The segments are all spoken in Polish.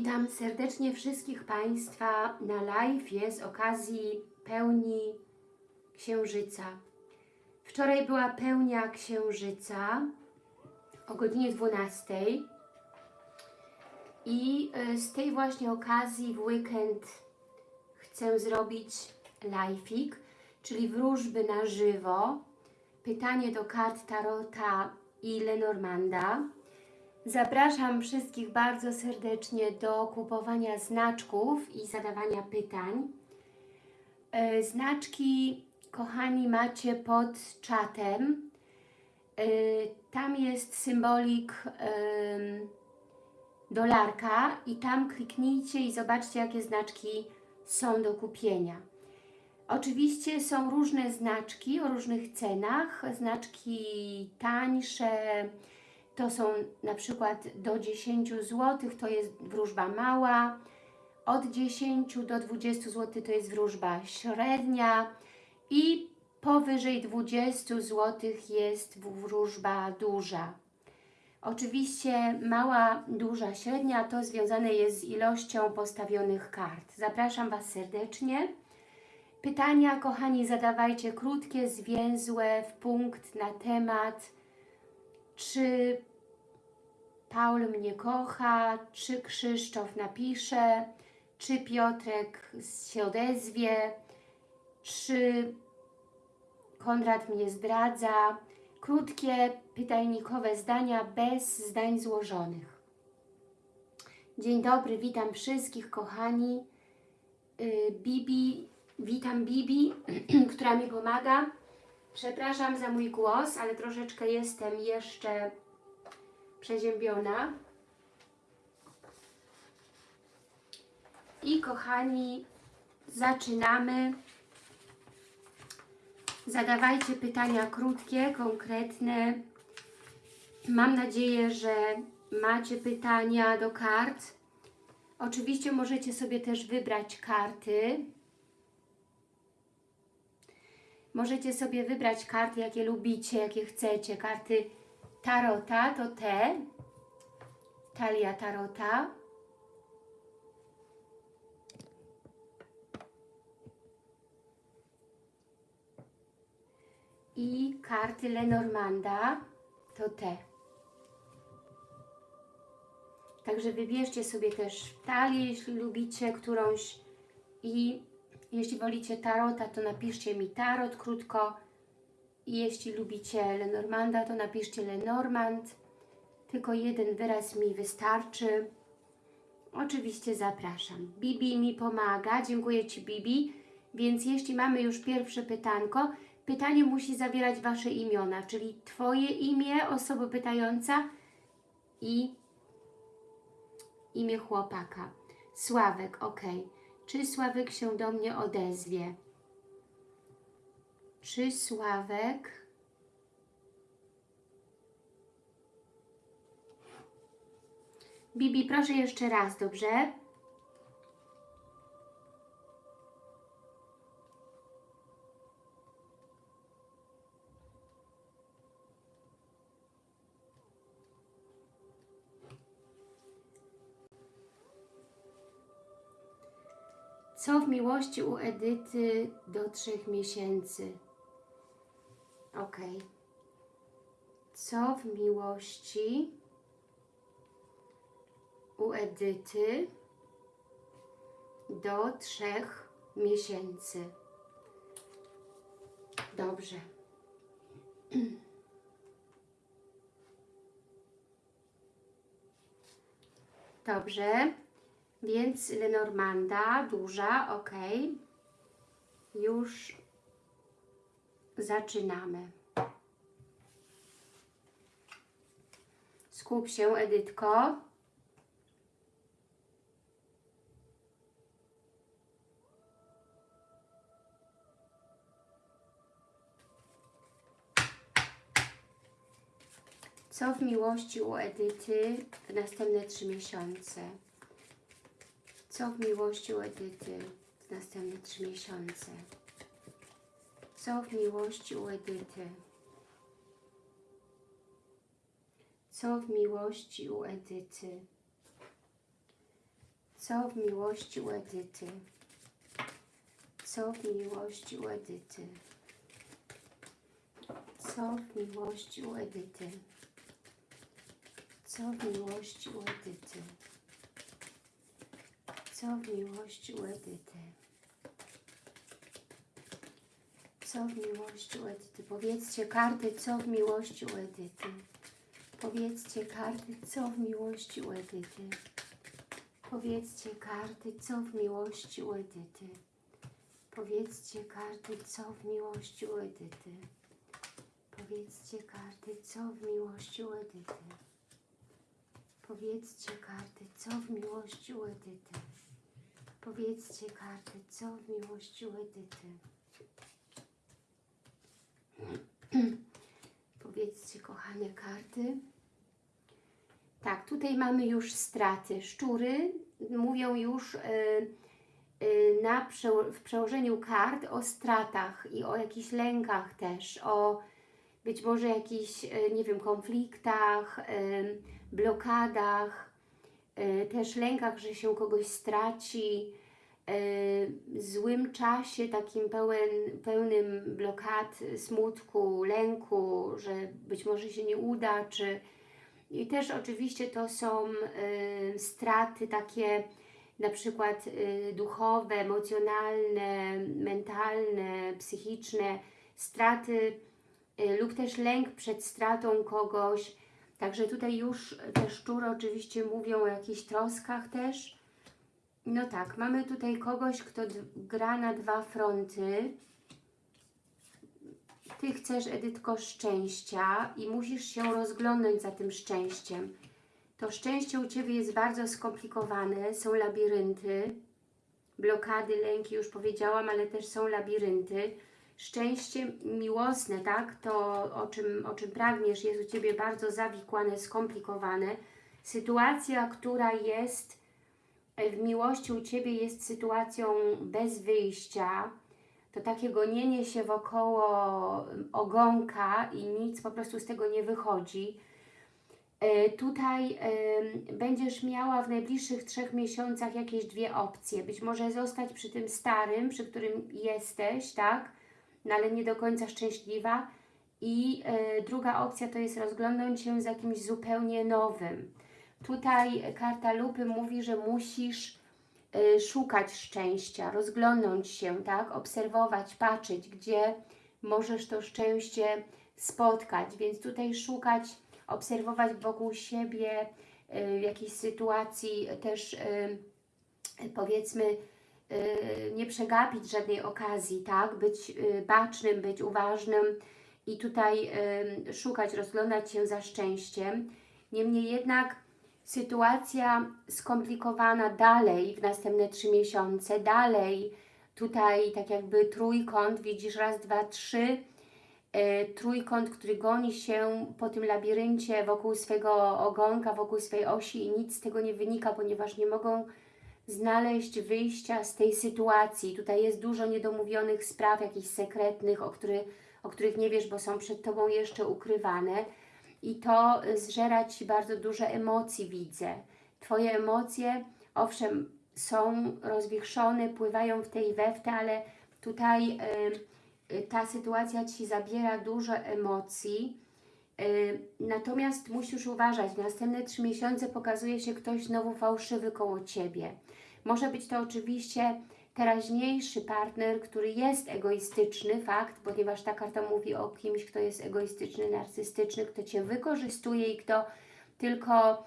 Witam serdecznie wszystkich Państwa na live z okazji pełni Księżyca. Wczoraj była pełnia Księżyca o godzinie 12 i e, z tej właśnie okazji w weekend chcę zrobić live'ik, czyli wróżby na żywo, pytanie do kart Tarota i Lenormanda. Zapraszam wszystkich bardzo serdecznie do kupowania znaczków i zadawania pytań. E, Znaczki, kochani, macie pod czatem. E, Tam jest symbolik dolarka i tam kliknijcie i zobaczcie, jakie znaczki są do kupienia. Oczywiście są różne znaczki o różnych cenach, znaczki tańsze, to są na przykład do 10 zł, to jest wróżba mała, od 10 do 20 zł to jest wróżba średnia i powyżej 20 zł jest wróżba duża. Oczywiście mała, duża, średnia to związane jest z ilością postawionych kart. Zapraszam Was serdecznie. Pytania, kochani, zadawajcie krótkie, zwięzłe, w punkt, na temat, czy Paul mnie kocha, czy Krzysztof napisze, czy Piotrek się odezwie, czy Konrad mnie zdradza. Krótkie, pytajnikowe zdania bez zdań złożonych. Dzień dobry, witam wszystkich kochani. Yy, Bibi, witam Bibi, która mi pomaga. Przepraszam za mój głos, ale troszeczkę jestem jeszcze przeziębiona. I kochani, zaczynamy. Zadawajcie pytania krótkie, konkretne. Mam nadzieję, że macie pytania do kart. Oczywiście możecie sobie też wybrać karty. Możecie sobie wybrać karty, jakie lubicie, jakie chcecie. Karty Tarota to te, talia Tarota. I karty Lenormanda to te. Także wybierzcie sobie też talię, jeśli lubicie którąś i jeśli wolicie tarota, to napiszcie mi tarot krótko jeśli lubicie Lenormanda, to napiszcie Lenormand. Tylko jeden wyraz mi wystarczy. Oczywiście zapraszam. Bibi mi pomaga. Dziękuję Ci Bibi. Więc jeśli mamy już pierwsze pytanko, pytanie musi zawierać Wasze imiona, czyli Twoje imię, osoba pytająca i imię chłopaka. Sławek, ok. Czy Sławek się do mnie odezwie? Czy Sławek Bibi, proszę jeszcze raz, dobrze? Co w miłości u Edyty do trzech miesięcy? Ok. Co w miłości u Edyty do trzech miesięcy? Dobrze. Dobrze. Więc Lenormanda, duża, ok. Już zaczynamy. Skup się, Edytko. Co w miłości u Edyty w następne trzy miesiące? Co w miłości u Edyty w następne trzy miesiące? Co w miłości u Edyty? Co w miłości u Edyty? Co w miłości u Edyty? Co w miłości u Edyty? Co w miłości u Edyty? Co w miłości u Edyty? Co w miłości u Edyty? Co w miłości u Edyty? Powiedzcie karty, co w miłości u Edyty? Powiedzcie karty, co w miłości u Edyty? Powiedzcie karty, co w miłości u Edyty? Powiedzcie karty, co w miłości u Edyty? Powiedzcie karty, co w miłości u Edyty? Powiedzcie karty, co w miłości u Edyty? Powiedzcie karty, co w miłości u Edyty? Powiedzcie, kochane karty. Tak, tutaj mamy już straty. Szczury mówią już y, y, na w przełożeniu kart o stratach i o jakichś lękach też, o być może jakichś, y, nie wiem, konfliktach, y, blokadach, y, też lękach, że się kogoś straci, złym czasie, takim pełen, pełnym blokad, smutku, lęku, że być może się nie uda, czy i też oczywiście to są y, straty takie na przykład y, duchowe, emocjonalne, mentalne, psychiczne, straty y, lub też lęk przed stratą kogoś. Także tutaj już te szczury oczywiście mówią o jakichś troskach też. No tak, mamy tutaj kogoś, kto gra na dwa fronty. Ty chcesz, Edytko, szczęścia i musisz się rozglądnąć za tym szczęściem. To szczęście u Ciebie jest bardzo skomplikowane, są labirynty, blokady, lęki, już powiedziałam, ale też są labirynty. Szczęście miłosne, tak, to o czym, o czym pragniesz, jest u Ciebie bardzo zawikłane, skomplikowane. Sytuacja, która jest miłości u Ciebie jest sytuacją bez wyjścia, to takie gonienie się wokoło ogonka i nic po prostu z tego nie wychodzi. E, tutaj będziesz miała w najbliższych trzech miesiącach jakieś dwie opcje. Być może zostać przy tym starym, przy którym jesteś, tak? No ale nie do końca szczęśliwa. I e, druga opcja to jest rozglądnąć się za jakimś zupełnie nowym. Tutaj karta lupy mówi, że musisz y, szukać szczęścia, rozglądnąć się, tak? Obserwować, patrzeć, gdzie możesz to szczęście spotkać. Więc tutaj szukać, obserwować wokół siebie y, jakiejś sytuacji też y, powiedzmy y, nie przegapić żadnej okazji, tak? Być bacznym, być uważnym i tutaj szukać, rozglądać się za szczęściem. Niemniej jednak sytuacja skomplikowana dalej w następne trzy miesiące, dalej. Tutaj tak jakby trójkąt, widzisz raz, dwa, trzy, e, trójkąt, który goni się po tym labiryncie wokół swego ogonka, wokół swojej osi i nic z tego nie wynika, ponieważ nie mogą znaleźć wyjścia z tej sytuacji. Tutaj jest dużo niedomówionych spraw, jakichś sekretnych, o, który, o których nie wiesz, bo są przed Tobą jeszcze ukrywane i to zżera Ci bardzo dużo emocji, widzę. Twoje emocje, owszem, są rozwichrzone, pływają w tej we w te, ale tutaj y, y, ta sytuacja Ci zabiera dużo emocji. Y, natomiast musisz uważać, w następne trzy miesiące pokazuje się ktoś znowu fałszywy koło Ciebie. Może być to oczywiście teraźniejszy partner, który jest egoistyczny, fakt, ponieważ ta karta mówi o kimś, kto jest egoistyczny, narcystyczny, kto Cię wykorzystuje i kto tylko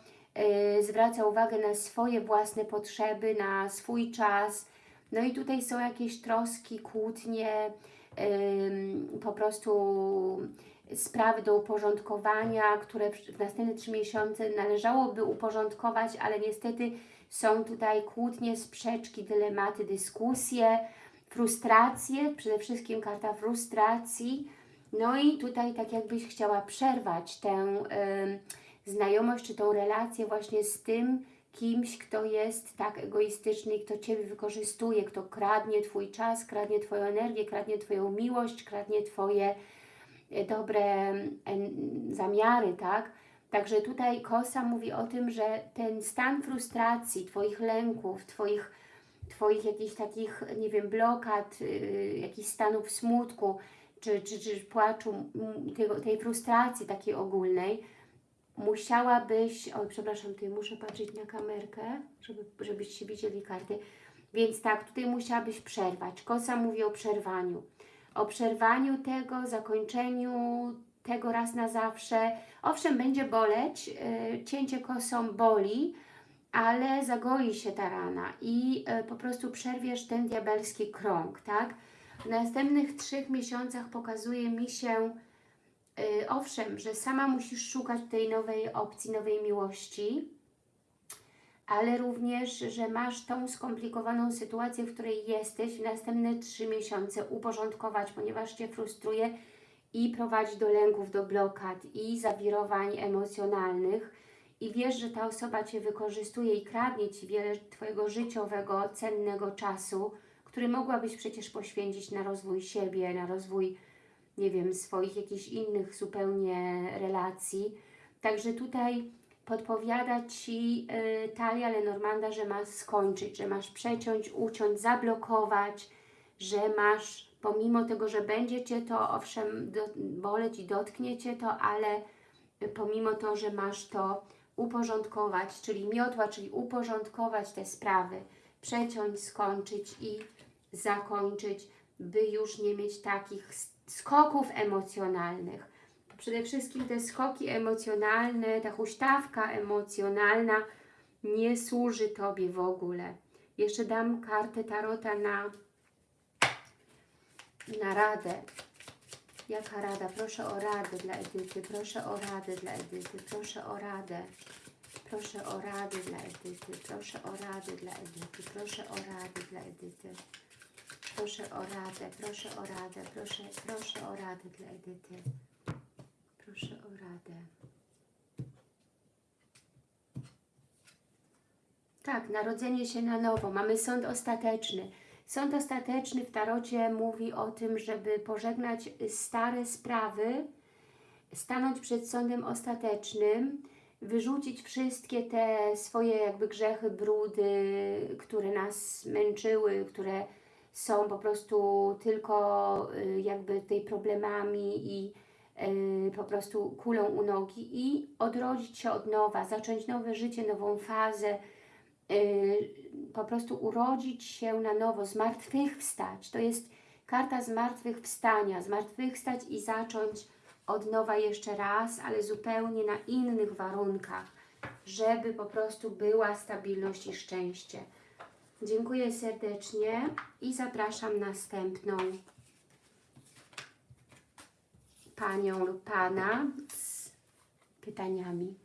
y, zwraca uwagę na swoje własne potrzeby, na swój czas. No i tutaj są jakieś troski, kłótnie, y, po prostu sprawy do uporządkowania, które w, następne trzy miesiące należałoby uporządkować, ale niestety są tutaj kłótnie, sprzeczki, dylematy, dyskusje, frustracje, przede wszystkim karta frustracji. No i tutaj tak jakbyś chciała przerwać tę y, znajomość czy tą relację właśnie z tym kimś, kto jest tak egoistyczny, kto Ciebie wykorzystuje, kto kradnie Twój czas, kradnie Twoją energię, kradnie Twoją miłość, kradnie Twoje y, dobre zamiary, tak? Także tutaj Kosa mówi o tym, że ten stan frustracji, Twoich lęków, Twoich, twoich jakichś takich, nie wiem, blokad, yy, jakichś stanów smutku, czy, czy, czy płaczu, tego, tej frustracji takiej ogólnej, musiałabyś, oj przepraszam, tutaj muszę patrzeć na kamerkę, żeby, żebyście widzieli karty, więc tak, tutaj musiałabyś przerwać. Kosa mówi o przerwaniu. O przerwaniu tego, zakończeniu tego raz na zawsze. Owszem, będzie boleć, yy, cięcie kosą boli, ale zagoi się ta rana i yy, po prostu przerwiesz ten diabelski krąg, tak? W następnych trzech miesiącach pokazuje mi się, yy, owszem, że sama musisz szukać tej nowej opcji, nowej miłości, ale również, że masz tą skomplikowaną sytuację, w której jesteś w następne trzy miesiące uporządkować, ponieważ Cię frustruje i prowadzi do lęków, do blokad i zawirowań emocjonalnych i wiesz, że ta osoba Cię wykorzystuje i kradnie Ci wiele Twojego życiowego, cennego czasu, który mogłabyś przecież poświęcić na rozwój siebie, na rozwój, nie wiem, swoich jakichś innych zupełnie relacji. Także tutaj podpowiada Ci y, Talia Lenormanda, że masz skończyć, że masz przeciąć, uciąć, zablokować, że masz pomimo tego, że będzie Cię to owszem do, boleć i dotknie Cię to, ale pomimo to, że masz to uporządkować, czyli miotła, czyli uporządkować te sprawy, przeciąć, skończyć i zakończyć, by już nie mieć takich skoków emocjonalnych. Przede wszystkim te skoki emocjonalne, ta huśtawka emocjonalna nie służy Tobie w ogóle. Jeszcze dam kartę Tarota na na radę. Jaka rada? Proszę o radę dla Edyty, proszę o radę dla Edyty, proszę o radę. Proszę o radę dla Edyty, proszę o radę dla Edyty, proszę o radę dla Edyty. Proszę o radę, proszę o radę, proszę, proszę o radę dla Edyty. Proszę o radę. Tak, narodzenie się na nowo. Mamy sąd ostateczny. Sąd ostateczny w tarocie mówi o tym, żeby pożegnać stare sprawy, stanąć przed sądem ostatecznym, wyrzucić wszystkie te swoje jakby grzechy, brudy, które nas męczyły, które są po prostu tylko y, jakby tej problemami i y, po prostu kulą u nogi i odrodzić się od nowa, zacząć nowe życie, nową fazę, Y, po prostu urodzić się na nowo, zmartwychwstać. To jest karta zmartwychwstania, zmartwychwstać i zacząć od nowa jeszcze raz, ale zupełnie na innych warunkach, żeby po prostu była stabilność i szczęście. Dziękuję serdecznie i zapraszam następną panią lub pana z pytaniami.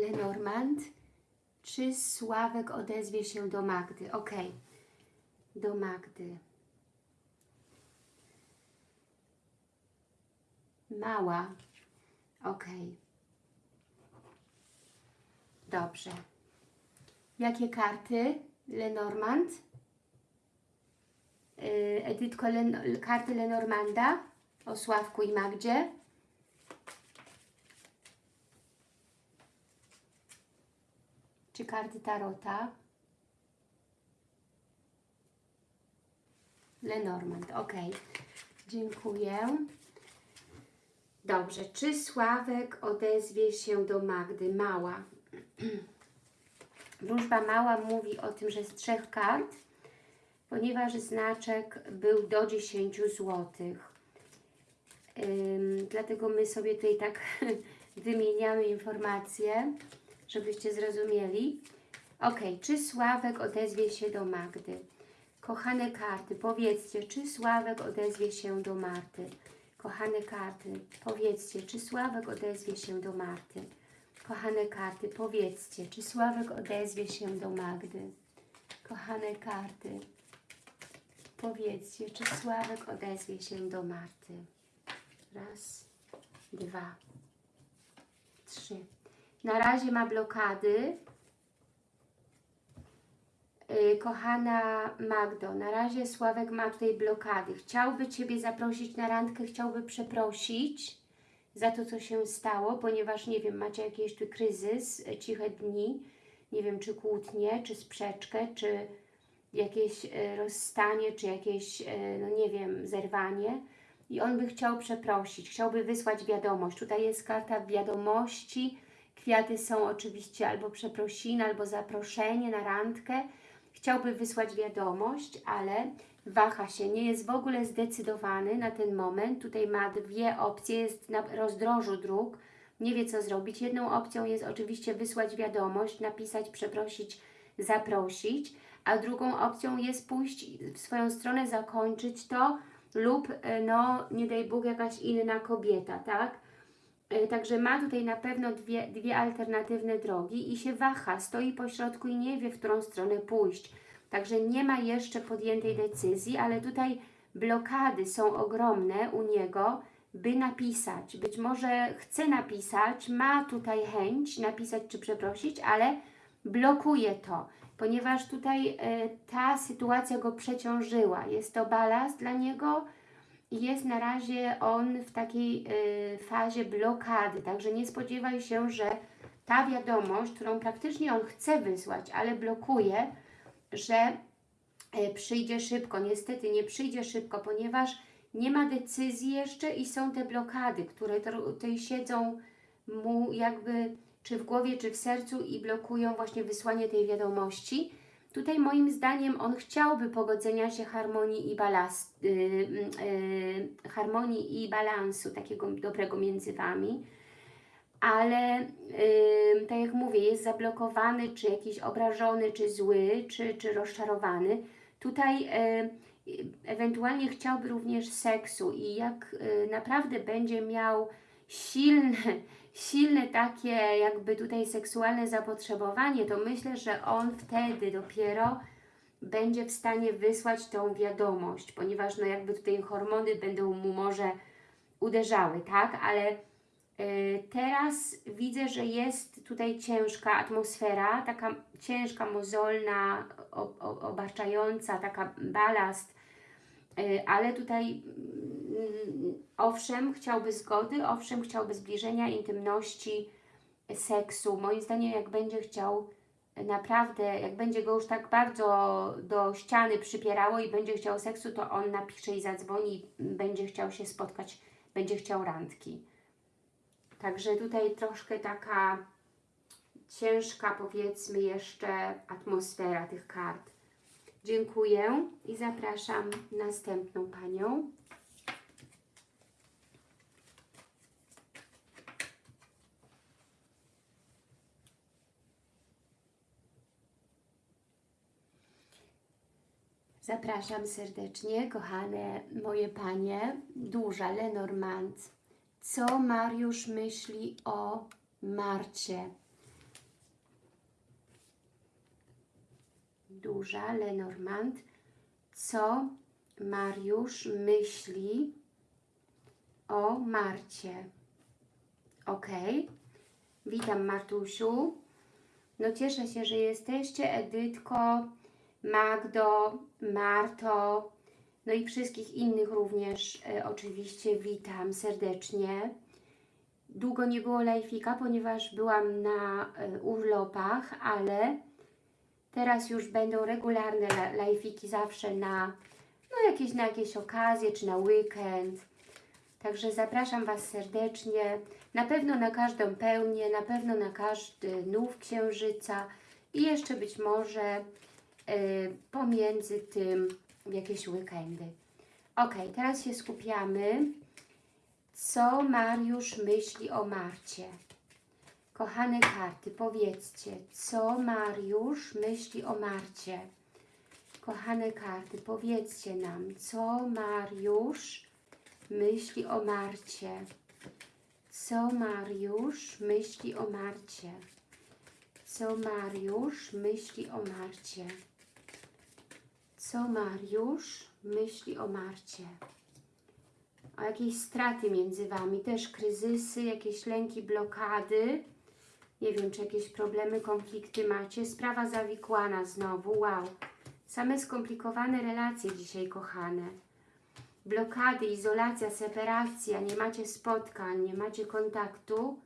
Lenormand. Czy Sławek odezwie się do Magdy? Ok. Do Magdy. Mała. Ok. Dobrze. Jakie karty? Lenormand? Yy, Edytko, Len karty Lenormanda o Sławku i Magdzie. Czy karty Tarota? Lenormand, ok. Dziękuję. Dobrze, czy Sławek odezwie się do Magdy? Mała. Wróżba mała mówi o tym, że z trzech kart, ponieważ znaczek był do 10 zł. Ym, dlatego my sobie tutaj tak wymieniamy informacje, żebyście zrozumieli. Ok, czy Sławek odezwie się do Magdy? Kochane karty, powiedzcie, czy Sławek odezwie się do Marty? Kochane karty, powiedzcie, czy Sławek odezwie się do Marty? Kochane karty, powiedzcie, czy Sławek odezwie się do Magdy? Kochane karty, powiedzcie, czy Sławek odezwie się do Marty? Raz, dwa, trzy. Na razie ma blokady. Yy, kochana Magdo, na razie Sławek ma tutaj blokady. Chciałby Ciebie zaprosić na randkę, chciałby przeprosić za to, co się stało, ponieważ, nie wiem, macie jakiś tu kryzys, e, ciche dni, nie wiem, czy kłótnie, czy sprzeczkę, czy jakieś e, rozstanie, czy jakieś, no nie wiem, zerwanie. I on by chciał przeprosić, chciałby wysłać wiadomość. Tutaj jest karta wiadomości, kwiaty są oczywiście albo przeprosiny, albo zaproszenie na randkę. Chciałby wysłać wiadomość, ale waha się, nie jest w ogóle zdecydowany na ten moment. Tutaj ma dwie opcje, jest na rozdrożu dróg, nie wie co zrobić. Jedną opcją jest oczywiście wysłać wiadomość, napisać, przeprosić, zaprosić, a drugą opcją jest pójść w swoją stronę, zakończyć to lub, e, no, nie daj Bóg, jakaś inna kobieta, tak? E, Także ma tutaj na pewno dwie, dwie alternatywne drogi i się waha, stoi po środku i nie wie, w którą stronę pójść. Także nie ma jeszcze podjętej decyzji, ale tutaj blokady są ogromne u niego, by napisać. Być może chce napisać, ma tutaj chęć napisać czy przeprosić, ale blokuje to, ponieważ tutaj e, ta sytuacja go przeciążyła. Jest to balast dla niego jest na razie on w takiej e, fazie blokady. Także nie spodziewaj się, że ta wiadomość, którą praktycznie on chce wysłać, ale blokuje, że e, przyjdzie szybko. Niestety nie przyjdzie szybko, ponieważ nie ma decyzji jeszcze i są te blokady, które tutaj siedzą mu jakby czy w głowie, czy w sercu i blokują właśnie wysłanie tej wiadomości. Tutaj moim zdaniem on chciałby pogodzenia się harmonii i balast, yy, yy, harmonii i balansu takiego dobrego między Wami ale yy, tak jak mówię, jest zablokowany, czy jakiś obrażony, czy zły, czy, czy rozczarowany. Tutaj yy, ewentualnie chciałby również seksu i jak yy, naprawdę będzie miał silne, silne takie jakby tutaj seksualne zapotrzebowanie, to myślę, że on wtedy dopiero będzie w stanie wysłać tą wiadomość, ponieważ no jakby tutaj hormony będą mu może uderzały, tak, ale Y, Teraz widzę, że jest tutaj ciężka atmosfera, taka ciężka, mozolna, obarczająca, taka balast, ale tutaj mm, owszem, chciałby zgody, owszem, chciałby zbliżenia, intymności, seksu. Moim zdaniem, jak będzie chciał naprawdę, jak będzie go już tak bardzo do ściany przypierało i będzie chciał seksu, to on napisze i zadzwoni, będzie chciał się spotkać, będzie chciał randki. Także tutaj troszkę taka ciężka, powiedzmy jeszcze, atmosfera tych kart. Dziękuję i zapraszam następną Panią. Zapraszam serdecznie, kochane moje panie, duża Lenormand. Co Mariusz myśli o Marcie? Duża Lenormand. Co Mariusz myśli o Marcie? Ok. Witam Martusiu. No cieszę się, że jesteście. Edytko, Magdo, Marto, no i wszystkich innych również e, oczywiście witam serdecznie. Długo nie było lajfika, ponieważ byłam na e, urlopach, ale teraz już będą regularne la- lajfiki zawsze na, no jakieś, na jakieś okazje, czy na weekend. Także zapraszam Was serdecznie, na pewno na każdą pełnię, na pewno na każdy nów księżyca i jeszcze być może y, pomiędzy tym jakieś weekendy. Ok, teraz się skupiamy. Co Mariusz myśli o Marcie? Kochane karty, powiedzcie, co Mariusz myśli o Marcie? Kochane karty, powiedzcie nam, co Mariusz myśli o Marcie? Co Mariusz myśli o Marcie? Co Mariusz myśli o Marcie? Co Mariusz myśli o Marcie? O jakieś straty między Wami, też kryzysy, jakieś lęki, blokady. Nie wiem, czy jakieś problemy, konflikty macie. Sprawa zawikłana znowu, wow. Same skomplikowane relacje dzisiaj, kochane. Blokady, izolacja, separacja, nie macie spotkań, nie macie kontaktu.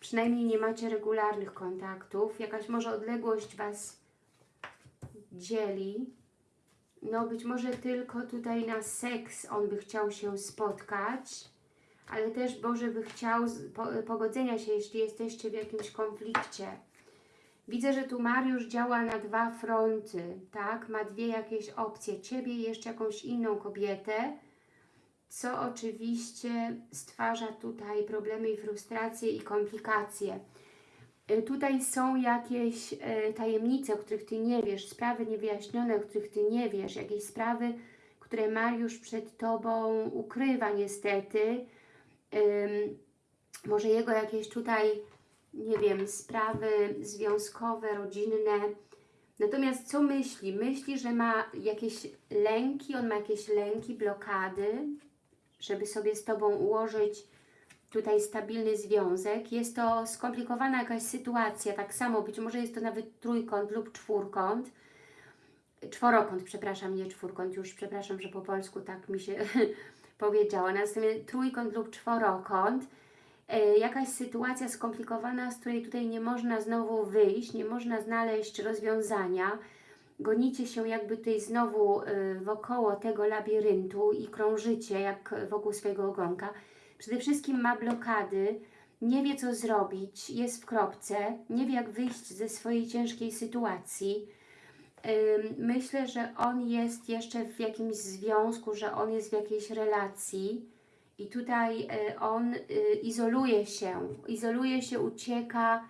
Przynajmniej nie macie regularnych kontaktów. Jakaś może odległość Was dzieli. No być może tylko tutaj na seks on by chciał się spotkać, ale też Boże by chciał pogodzenia się, jeśli jesteście w jakimś konflikcie. Widzę, że tu Mariusz działa na dwa fronty, tak? Ma dwie jakieś opcje, Ciebie i jeszcze jakąś inną kobietę, co oczywiście stwarza tutaj problemy i frustracje i komplikacje. Y, Tutaj są jakieś y, tajemnice, o których Ty nie wiesz, sprawy niewyjaśnione, o których Ty nie wiesz, jakieś sprawy, które Mariusz przed Tobą ukrywa niestety. Ym, może jego jakieś tutaj, nie wiem, sprawy związkowe, rodzinne. Natomiast co myśli? Myśli, że ma jakieś lęki, on ma jakieś lęki, blokady, żeby sobie z Tobą ułożyć tutaj stabilny związek. Jest to skomplikowana jakaś sytuacja, tak samo być może jest to nawet trójkąt lub czwórkąt. Czworokąt, przepraszam, nie czwórkąt, już przepraszam, że po polsku tak mi się powiedziała. Następnie trójkąt lub czworokąt. E, jakaś sytuacja skomplikowana, z której tutaj nie można znowu wyjść, nie można znaleźć rozwiązania. Gonicie się jakby tutaj znowu y, wokoło tego labiryntu i krążycie jak wokół swojego ogonka. Przede wszystkim ma blokady, nie wie co zrobić, jest w kropce, nie wie jak wyjść ze swojej ciężkiej sytuacji. Myślę, że on jest jeszcze w jakimś związku, że on jest w jakiejś relacji. I tutaj y, on y, izoluje się, izoluje się, ucieka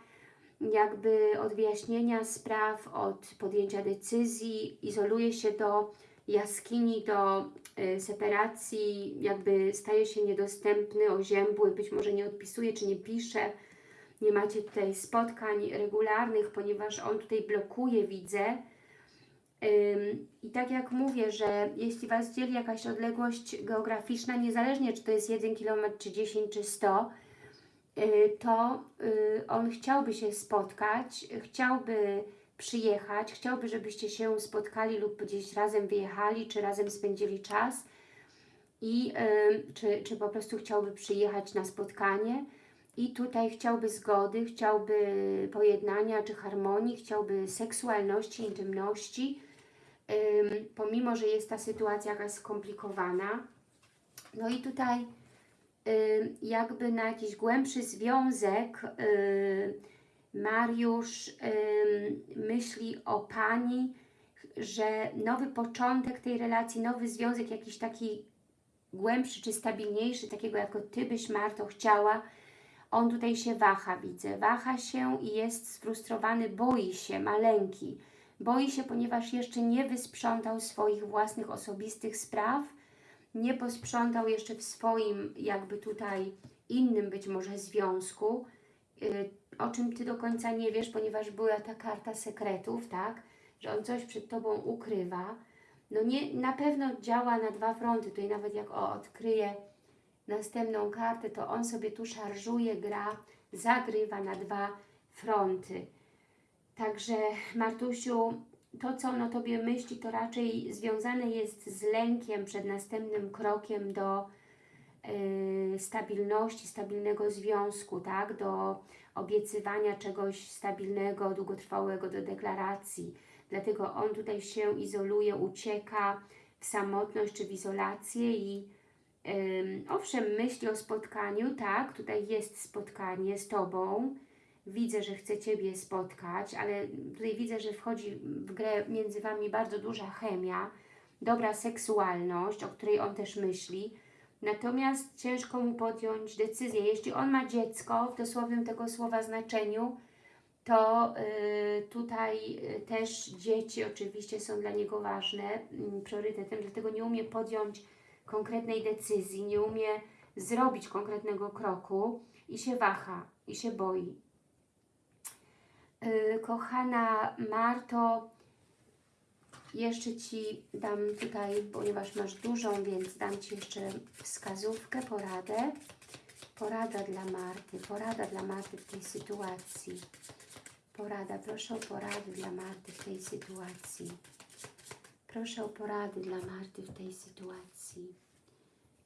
jakby od wyjaśnienia spraw, od podjęcia decyzji, izoluje się do jaskini, do y, separacji, jakby staje się niedostępny, oziębły, być może nie odpisuje czy nie pisze. Nie macie tutaj spotkań regularnych, ponieważ on tutaj blokuje, widzę. I tak jak mówię, że jeśli Was dzieli jakaś odległość geograficzna, niezależnie czy to jest 1 km, czy 10, czy 100, y, to y, on chciałby się spotkać, chciałby przyjechać, chciałby, żebyście się spotkali lub gdzieś razem wyjechali, czy razem spędzili czas i czy, czy po prostu chciałby przyjechać na spotkanie. I tutaj chciałby zgody, chciałby pojednania czy harmonii, chciałby seksualności, intymności, ym, pomimo, że jest ta sytuacja jakaś skomplikowana. No i tutaj jakby na jakiś głębszy związek Mariusz myśli o Pani, że nowy początek tej relacji, nowy związek, jakiś taki głębszy czy stabilniejszy, takiego jako Ty byś Marto chciała, on tutaj się waha, widzę. Waha się i jest sfrustrowany, boi się, ma lęki. Boi się, ponieważ jeszcze nie wysprzątał swoich własnych osobistych spraw, nie posprzątał jeszcze w swoim jakby tutaj innym być może związku, y, o czym Ty do końca nie wiesz, ponieważ była ta karta sekretów, tak? Że on coś przed Tobą ukrywa. No nie, na pewno działa na dwa fronty. Tutaj nawet jak o, odkryje następną kartę, to on sobie tu szarżuje, gra, zagrywa na dwa fronty. Także Martusiu, to co on o Tobie myśli, to raczej związane jest z lękiem przed następnym krokiem do yy, stabilności, stabilnego związku, tak? Do obiecywania czegoś stabilnego, długotrwałego, do deklaracji. Dlatego on tutaj się izoluje, ucieka w samotność czy w izolację i ym, owszem, myśli o spotkaniu, tak, tutaj jest spotkanie z Tobą, widzę, że chce Ciebie spotkać, ale tutaj widzę, że wchodzi w grę między Wami bardzo duża chemia, dobra seksualność, o której on też myśli, natomiast ciężko mu podjąć decyzję. Jeśli on ma dziecko, w dosłownym tego słowa znaczeniu, to y, tutaj y, też dzieci oczywiście są dla niego ważne, y, priorytetem, dlatego nie umie podjąć konkretnej decyzji, nie umie zrobić konkretnego kroku i się waha, i się boi. Y, kochana Marto, jeszcze Ci dam tutaj, ponieważ masz dużą, więc dam Ci jeszcze wskazówkę, poradę. Porada dla Marty, porada dla Marty w tej sytuacji. Porada, proszę o porady dla Marty w tej sytuacji. Proszę o porady dla Marty w tej sytuacji.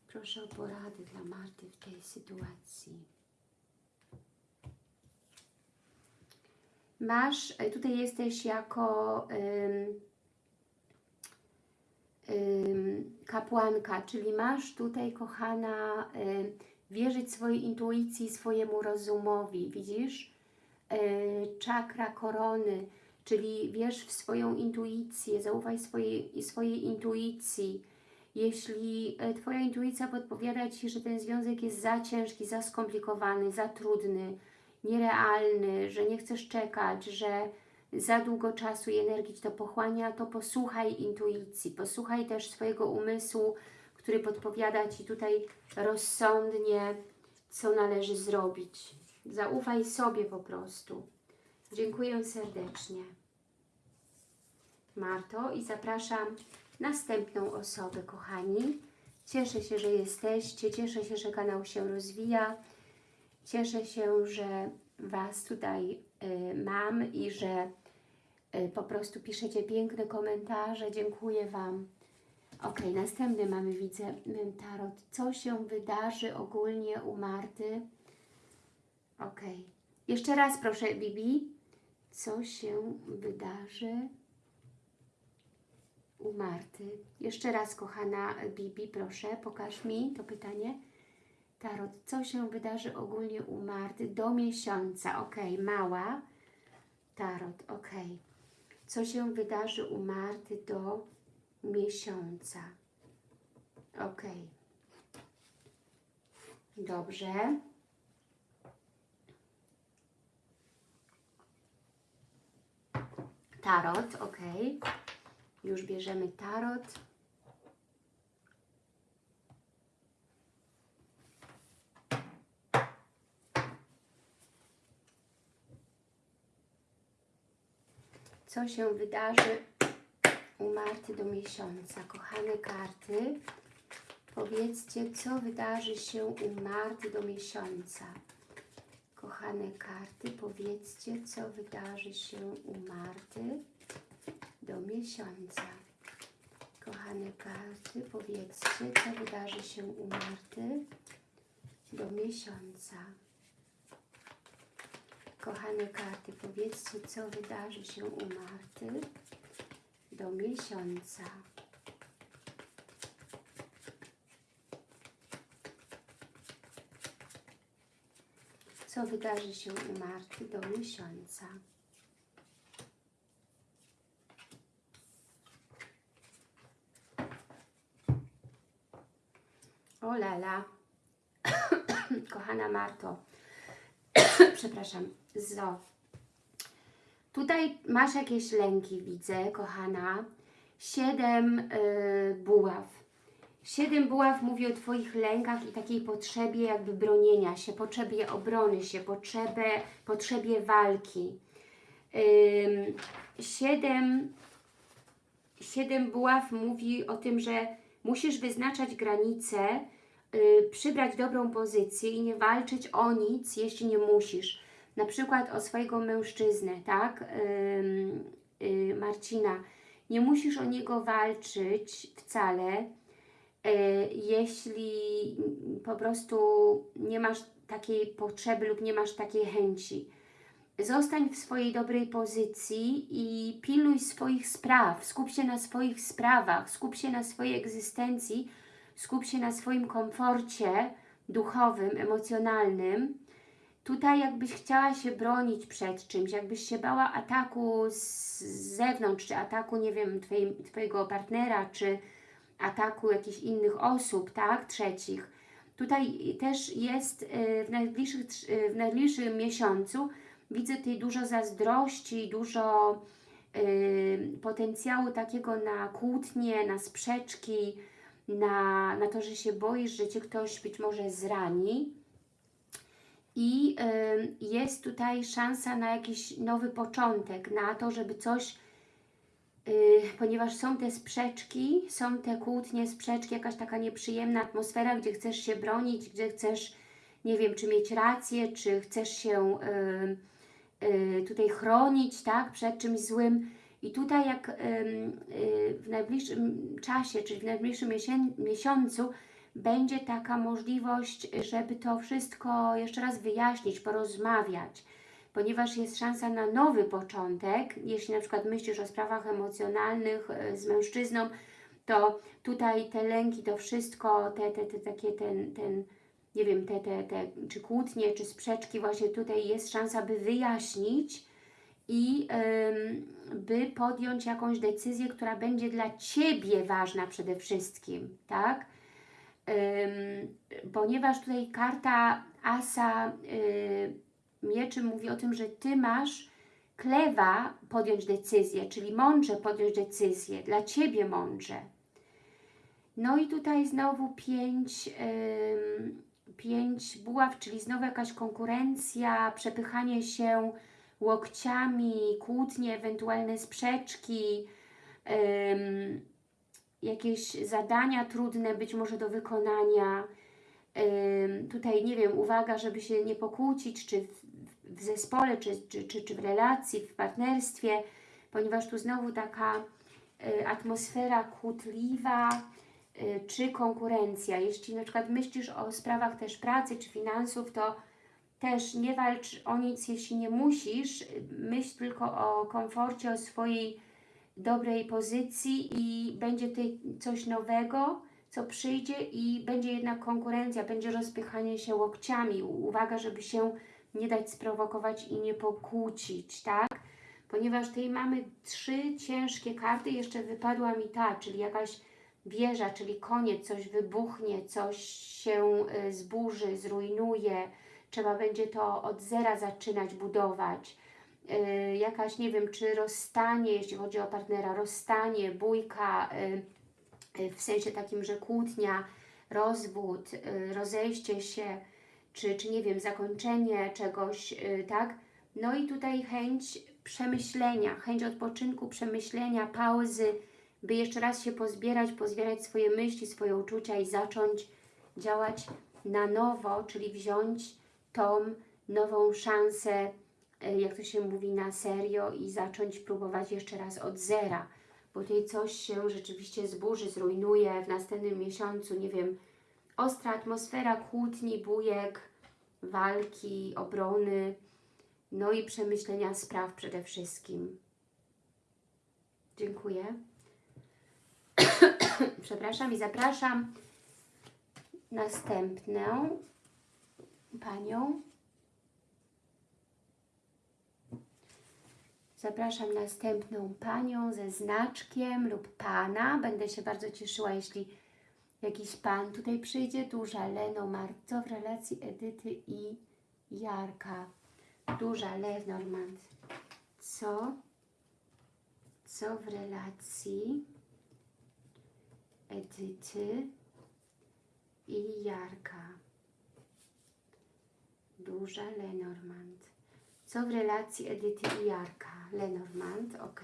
Proszę o porady dla Marty w tej sytuacji. Masz, e, tutaj jesteś jako kapłanka, czyli masz tutaj, kochana, wierzyć swojej intuicji, swojemu rozumowi, widzisz? Yy, czakra korony, czyli wierz w swoją intuicję, zaufaj swojej, swojej intuicji. Jeśli e, Twoja intuicja podpowiada Ci, że ten związek jest za ciężki, za skomplikowany, za trudny, nierealny, że nie chcesz czekać, że za długo czasu i energii to pochłania, to posłuchaj intuicji, posłuchaj też swojego umysłu, który podpowiada Ci tutaj rozsądnie, co należy zrobić. Zaufaj sobie po prostu. Dziękuję serdecznie. Marto i zapraszam następną osobę, kochani. Cieszę się, że jesteście, cieszę się, że kanał się rozwija. Cieszę się, że Was tutaj y, mam i że y, po prostu piszecie piękne komentarze. Dziękuję Wam. Ok, następny mamy, widzę, tarot. Co się wydarzy ogólnie u Marty? Ok. Jeszcze raz proszę, Bibi. Co się wydarzy u Marty? Jeszcze raz, kochana Bibi, proszę, pokaż mi to pytanie. Tarot, co się wydarzy ogólnie u Marty do miesiąca? Ok, mała. Tarot, ok. Co się wydarzy u Marty do miesiąca? Ok. Dobrze. Tarot, ok. Już bierzemy tarot. Co się wydarzy u Marty do miesiąca? Kochane karty, powiedzcie, co wydarzy się u Marty do miesiąca. Kochane karty, powiedzcie, co wydarzy się u Marty do miesiąca. Kochane karty, powiedzcie, co wydarzy się u Marty do miesiąca. Kochane karty, powiedzcie, co wydarzy się u Marty do miesiąca. Co wydarzy się u Marty do miesiąca. O lala, kochana Marto, przepraszam, zo. Tutaj masz jakieś lęki, widzę, kochana. Siedem y, buław. Siedem buław mówi o Twoich lękach i takiej potrzebie jakby bronienia się, potrzebie obrony się, potrzebie, potrzebie walki. Siedem, siedem buław mówi o tym, że musisz wyznaczać granice, przybrać dobrą pozycję i nie walczyć o nic, jeśli nie musisz. Na przykład o swojego mężczyznę, tak? Y, Marcina. Nie musisz o niego walczyć wcale, y, jeśli po prostu nie masz takiej potrzeby lub nie masz takiej chęci. Zostań w swojej dobrej pozycji i pilnuj swoich spraw. Skup się na swoich sprawach, skup się na swojej egzystencji, skup się na swoim komforcie duchowym, emocjonalnym. Tutaj jakbyś chciała się bronić przed czymś, jakbyś się bała ataku z zewnątrz, czy ataku, nie wiem, Twojego partnera, czy ataku jakichś innych osób, tak, trzecich. Tutaj też jest y, w, najbliższych, y, w najbliższym miesiącu widzę tutaj dużo zazdrości, dużo y, potencjału takiego na kłótnie, na sprzeczki, na, na to, że się boisz, że Cię ktoś być może zrani. I y, jest tutaj szansa na jakiś nowy początek, na to, żeby coś, y, ponieważ są te sprzeczki, są te kłótnie, sprzeczki, jakaś taka nieprzyjemna atmosfera, gdzie chcesz się bronić, gdzie chcesz, nie wiem, czy mieć rację, czy chcesz się y, tutaj chronić, tak, przed czymś złym. I tutaj jak y, w najbliższym czasie, czyli w najbliższym miesiącu będzie taka możliwość, żeby to wszystko jeszcze raz wyjaśnić, porozmawiać, ponieważ jest szansa na nowy początek. Jeśli na przykład myślisz o sprawach emocjonalnych y, z mężczyzną, to tutaj te lęki, to wszystko, te, te, te takie, ten, ten, nie wiem, te, te, te, czy kłótnie, czy sprzeczki, właśnie tutaj jest szansa, by wyjaśnić i by podjąć jakąś decyzję, która będzie dla Ciebie ważna przede wszystkim, tak? Ponieważ tutaj karta Asa y, Mieczy mówi o tym, że Ty masz klewa podjąć decyzję, czyli mądrze podjąć decyzję, dla Ciebie mądrze. No i tutaj znowu pięć, pięć buław, czyli znowu jakaś konkurencja, przepychanie się łokciami, kłótnie, ewentualne sprzeczki, ym, jakieś zadania trudne być może do wykonania. Ym, tutaj, nie wiem, uwaga, żeby się nie pokłócić, czy w, w zespole, czy, czy, czy, czy w relacji, w partnerstwie, ponieważ tu znowu taka y, atmosfera kłótliwa, y, czy konkurencja. Jeśli na przykład myślisz o sprawach też pracy, czy finansów, to też nie walcz o nic, jeśli nie musisz. Myśl tylko o komforcie, o swojej dobrej pozycji i będzie tutaj coś nowego, co przyjdzie i będzie jednak konkurencja, będzie rozpychanie się łokciami. Uwaga, żeby się nie dać sprowokować i nie pokłócić, tak? Ponieważ tutaj mamy trzy ciężkie karty, jeszcze wypadła mi ta, czyli jakaś wieża, czyli koniec, coś wybuchnie, coś się y, zburzy, zrujnuje, trzeba będzie to od zera zaczynać budować. Yy, jakaś, nie wiem, czy rozstanie, jeśli chodzi o partnera, rozstanie, bójka, yy, w sensie takim, że kłótnia, rozwód, yy, rozejście się, czy, czy nie wiem, zakończenie czegoś, yy, tak? No i tutaj chęć przemyślenia, chęć odpoczynku, przemyślenia, pauzy, by jeszcze raz się pozbierać, pozbierać swoje myśli, swoje uczucia i zacząć działać na nowo, czyli wziąć tą nową szansę, e, jak to się mówi, na serio i zacząć próbować jeszcze raz od zera, bo tutaj coś się rzeczywiście zburzy, zrujnuje w następnym miesiącu, nie wiem, ostra atmosfera kłótni, bujek, walki, obrony, no i przemyślenia spraw przede wszystkim. Dziękuję. Przepraszam i zapraszam następną panią. Zapraszam następną panią ze znaczkiem lub pana. Będę się bardzo cieszyła, jeśli jakiś pan tutaj przyjdzie. Duża Lenormand. Co w relacji Edyty i Jarka? Duża Lenormand. co, co w relacji Edyty i Jarka. Duża Lenormand. Co w relacji Edyty i Jarka? Lenormand, ok.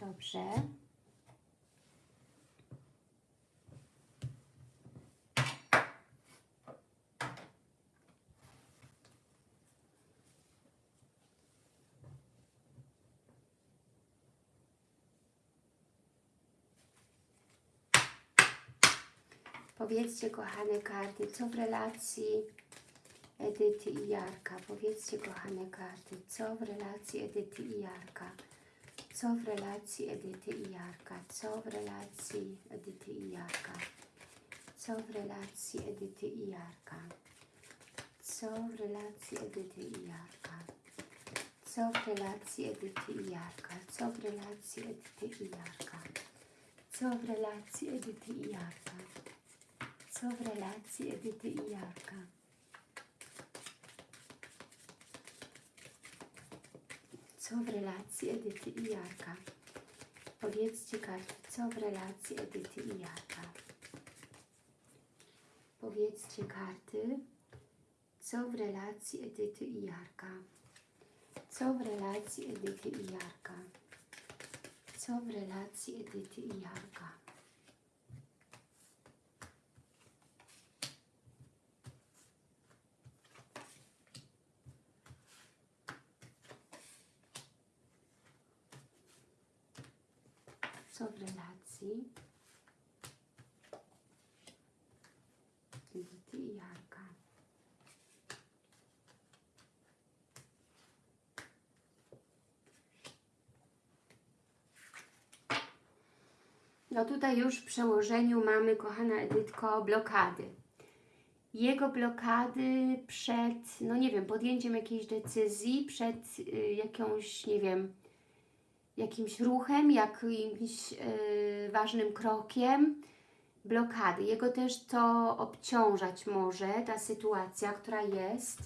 Dobrze. Powiedzcie, kochane karty, co w relacji Edyty i Jarka? Powiedzcie, kochane karty, co w relacji Edyty i Jarka? Co w relacji Edyty i Jarka? Co w relacji Edyty i Jarka? Co w relacji Edyty i Jarka? Co w relacji Edyty i Jarka? Co w relacji Edyty i Jarka? Co w relacji Edyty i Jarka? Co w relacji Edyty i Jarka? Co w relacji Edyty i Jarka? Co w relacji Edyty i Jarka? Powiedzcie karty, co w relacji Edyty i Jarka? Powiedzcie karty, co w relacji Edyty i Jarka? Co w relacji Edyty i Jarka? Co w relacji Edyty i Jarka? Co w relacji Edyty i Jarka? No tutaj już w przełożeniu mamy, kochana Edytko, blokady. Jego blokady przed, no nie wiem, podjęciem jakiejś decyzji, przed y, jakąś, nie wiem, jakimś ruchem, jakimś y, ważnym krokiem, blokady. Jego też to obciążać może, ta sytuacja, która jest.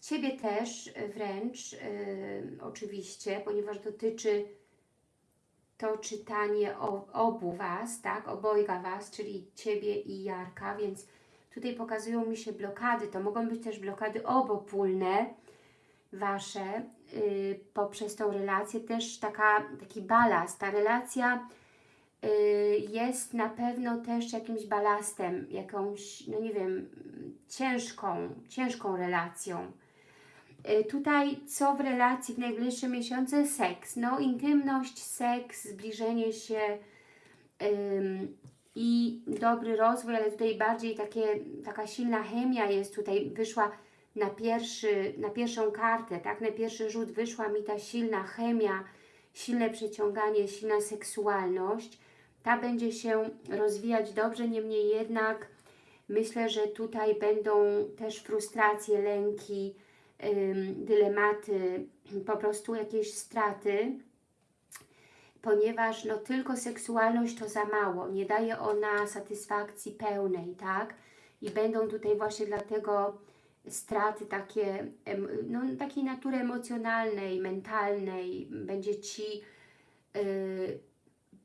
Ciebie też wręcz, y, oczywiście, ponieważ dotyczy to czytanie o, obu Was, tak, obojga Was, czyli Ciebie i Jarka, więc tutaj pokazują mi się blokady, to mogą być też blokady obopólne Wasze y, poprzez tą relację, też taka, taki balast, ta relacja y, jest na pewno też jakimś balastem, jakąś, no nie wiem, ciężką, ciężką relacją. Y, Tutaj co w relacji w najbliższe miesiące? Seks. No intymność, seks, zbliżenie się i dobry rozwój, ale tutaj bardziej takie, taka silna chemia jest tutaj, wyszła na, pierwszy, na pierwszą kartę, tak, na pierwszy rzut wyszła mi ta silna chemia, silne przeciąganie, silna seksualność. Ta będzie się rozwijać dobrze, niemniej jednak myślę, że tutaj będą też frustracje, lęki, dylematy, po prostu jakieś straty, ponieważ no tylko seksualność to za mało, nie daje ona satysfakcji pełnej, tak? I będą tutaj właśnie dlatego straty takie, no takiej natury emocjonalnej, mentalnej, będzie Ci y,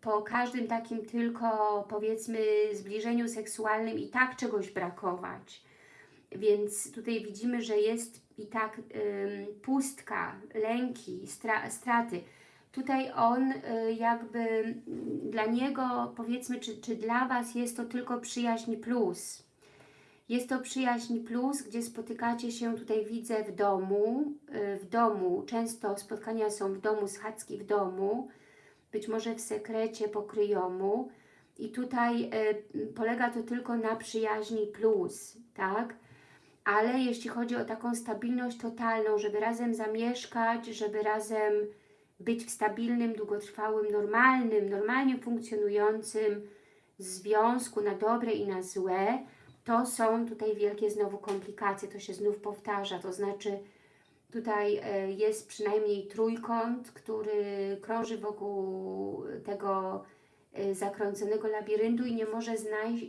po każdym takim tylko powiedzmy zbliżeniu seksualnym i tak czegoś brakować. Więc tutaj widzimy, że jest i tak pustka, lęki, stra straty. Tutaj on y, jakby dla niego powiedzmy, czy, czy dla Was jest to tylko przyjaźń plus. Jest to przyjaźń plus, gdzie spotykacie się, tutaj widzę, w domu, y, w domu, często spotkania są w domu, schadzki w domu, być może w sekrecie pokryjomu i tutaj y, polega to tylko na przyjaźni plus, tak? Ale jeśli chodzi o taką stabilność totalną, żeby razem zamieszkać, żeby razem być w stabilnym, długotrwałym, normalnym, normalnie funkcjonującym związku na dobre i na złe, to są tutaj wielkie znowu komplikacje, to się znów powtarza, to znaczy tutaj e, jest przynajmniej trójkąt, który krąży wokół tego e, zakręconego labiryntu i nie może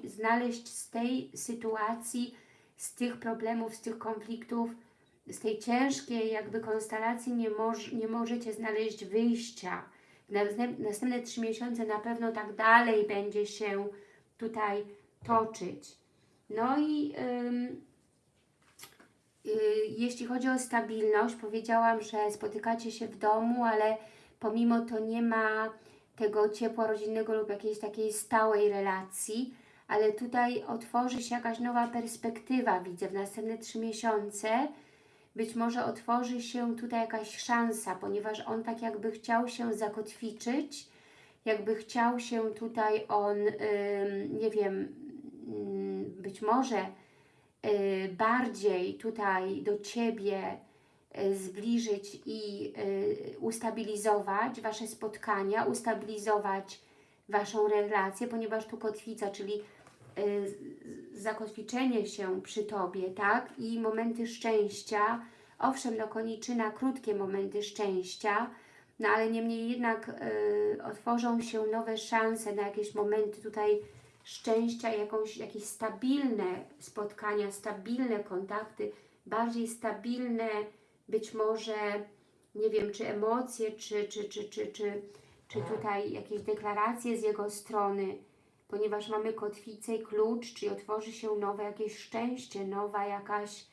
znaleźć z tej sytuacji, z tych problemów, z tych konfliktów z tej ciężkiej jakby konstelacji nie, moż, nie możecie znaleźć wyjścia. Następ, następne trzy miesiące na pewno tak dalej będzie się tutaj toczyć. No i y, jeśli chodzi o stabilność, powiedziałam, że spotykacie się w domu, ale pomimo to nie ma tego ciepła rodzinnego lub jakiejś takiej stałej relacji, ale tutaj otworzy się jakaś nowa perspektywa, widzę, w następne trzy miesiące. Być może otworzy się tutaj jakaś szansa, ponieważ on tak jakby chciał się zakotwiczyć, jakby chciał się tutaj on, nie wiem, być może y, bardziej tutaj do Ciebie y, zbliżyć i y, ustabilizować Wasze spotkania, ustabilizować Waszą relację, ponieważ tu kotwica, czyli y, zakotwiczenie się przy Tobie, tak? I momenty szczęścia. Owszem, no koniczyna, krótkie momenty szczęścia, no ale niemniej jednak y, otworzą się nowe szanse na jakieś momenty tutaj szczęścia, jakąś, jakieś stabilne spotkania, stabilne kontakty, bardziej stabilne być może, nie wiem, czy emocje, czy, czy, czy, czy, czy, czy tutaj jakieś deklaracje z jego strony, ponieważ mamy kotwicę i klucz, czyli otworzy się nowe jakieś szczęście, nowa jakaś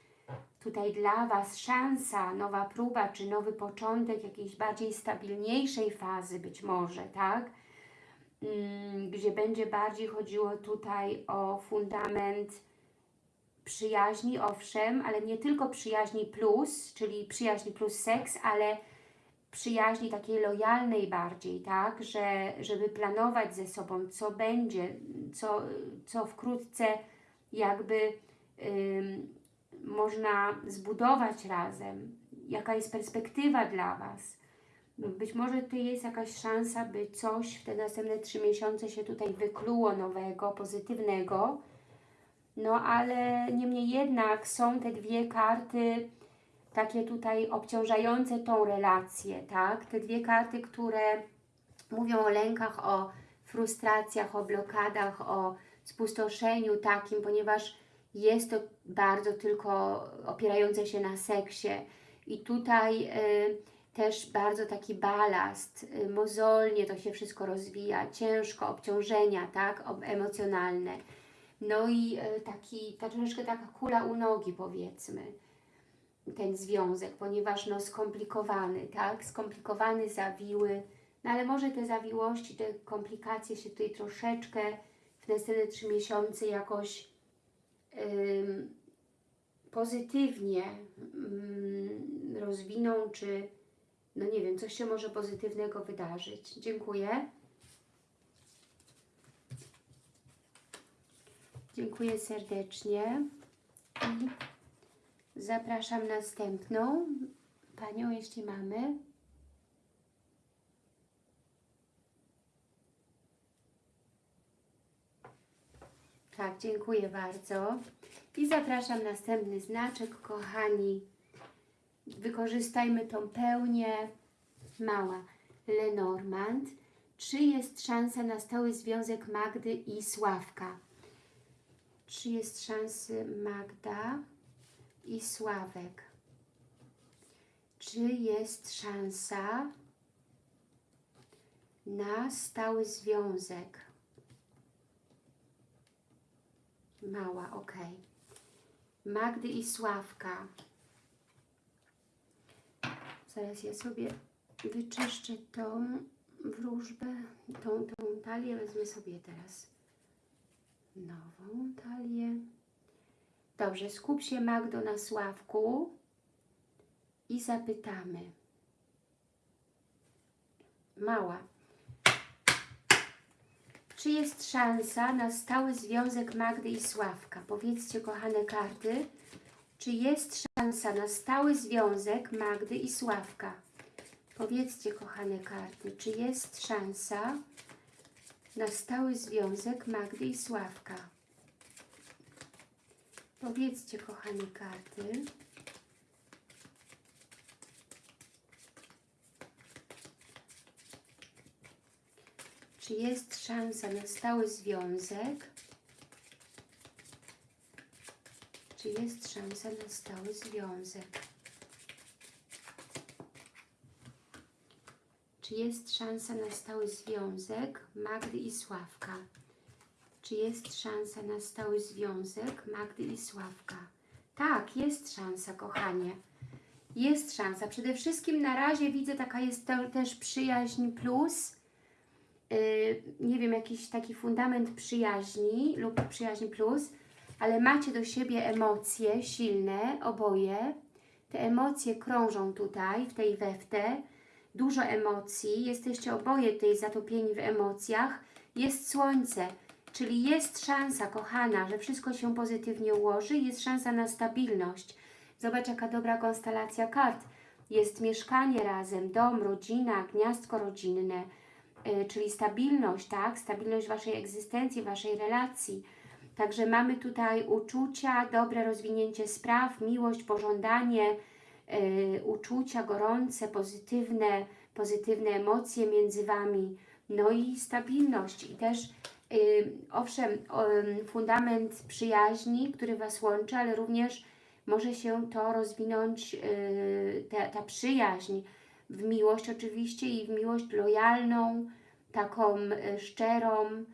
tutaj dla Was szansa, nowa próba, czy nowy początek jakiejś bardziej stabilniejszej fazy być może, tak? Mm, Gdzie będzie bardziej chodziło tutaj o fundament przyjaźni, owszem, ale nie tylko przyjaźni plus, czyli przyjaźni plus seks, ale przyjaźni takiej lojalnej bardziej, tak, że żeby planować ze sobą, co będzie, co, co wkrótce jakby ym, można zbudować razem, jaka jest perspektywa dla Was. Być może tu jest jakaś szansa, by coś w te następne trzy miesiące się tutaj wykluło nowego, pozytywnego, no ale niemniej jednak są te dwie karty takie tutaj obciążające tą relację, tak? Te dwie karty, które mówią o lękach, o frustracjach, o blokadach, o spustoszeniu takim, ponieważ jest to bardzo tylko opierające się na seksie. I tutaj y, też bardzo taki balast, y, mozolnie to się wszystko rozwija, ciężko, obciążenia, tak? Emocjonalne. No i y, taki, ta troszeczkę taka kula u nogi powiedzmy ten związek, ponieważ no skomplikowany, tak? Skomplikowany, zawiły, no ale może te zawiłości, te komplikacje się tutaj troszeczkę w następne trzy miesiące jakoś pozytywnie ym, rozwiną, czy no nie wiem, coś się może pozytywnego wydarzyć. Dziękuję. Dziękuję serdecznie. I Zapraszam następną panią, jeśli mamy. Tak, dziękuję bardzo. I zapraszam następny znaczek, kochani. Wykorzystajmy tą pełnię. Mała Lenormand. Czy jest szansa na stały związek Magdy i Sławka? Czy jest szansy Magda? i Sławek. Czy jest szansa na stały związek? Mała, ok. Magdy i Sławka. Zaraz ja sobie wyczyszczę tą wróżbę, tą, tą talię. Wezmę sobie teraz nową talię. Dobrze, skup się Magdo na Sławku i zapytamy. Mała. Czy jest szansa na stały związek Magdy i Sławka? Powiedzcie, kochane karty, czy jest szansa na stały związek Magdy i Sławka? Powiedzcie, kochane karty, czy jest szansa na stały związek Magdy i Sławka? Powiedzcie, kochane karty. Czy jest szansa na stały związek? Czy jest szansa na stały związek? Czy jest szansa na stały związek Magdy i Sławka? Czy jest szansa na stały związek Magdy i Sławka? Tak, jest szansa, kochanie. Jest szansa. Przede wszystkim na razie widzę, taka jest też przyjaźń plus. Yy, nie wiem, jakiś taki fundament przyjaźni lub przyjaźń plus ale macie do siebie emocje silne, oboje. Te emocje krążą tutaj, w tej weftę. Dużo emocji. Jesteście oboje tutaj zatopieni w emocjach. Jest słońce, czyli jest szansa, kochana, że wszystko się pozytywnie ułoży. Jest szansa na stabilność. Zobacz, jaka dobra konstelacja kart. Jest mieszkanie razem, dom, rodzina, gniazdko rodzinne, yy, czyli stabilność, tak? Stabilność Waszej egzystencji, Waszej relacji. Także mamy tutaj uczucia, dobre rozwinięcie spraw, miłość, pożądanie, yy, uczucia gorące, pozytywne, pozytywne emocje między Wami, no i stabilność. I też yy, owszem, yy, fundament przyjaźni, który Was łączy, ale również może się to rozwinąć, yy, ta, ta przyjaźń. W miłość oczywiście i w miłość lojalną, taką szczerą,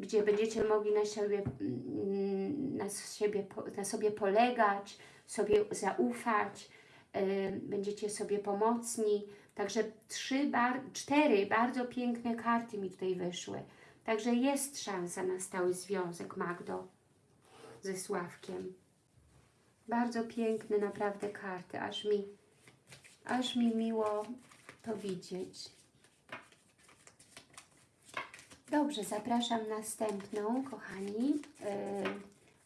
gdzie będziecie mogli na siebie, mm, na, siebie, na sobie polegać, sobie zaufać, będziecie sobie pomocni. Także trzy, bar, cztery bardzo piękne karty mi tutaj wyszły. Także jest szansa na stały związek Magdo ze Sławkiem. Bardzo piękne naprawdę karty, aż mi, aż mi miło to widzieć. Dobrze, zapraszam następną, kochani, yy,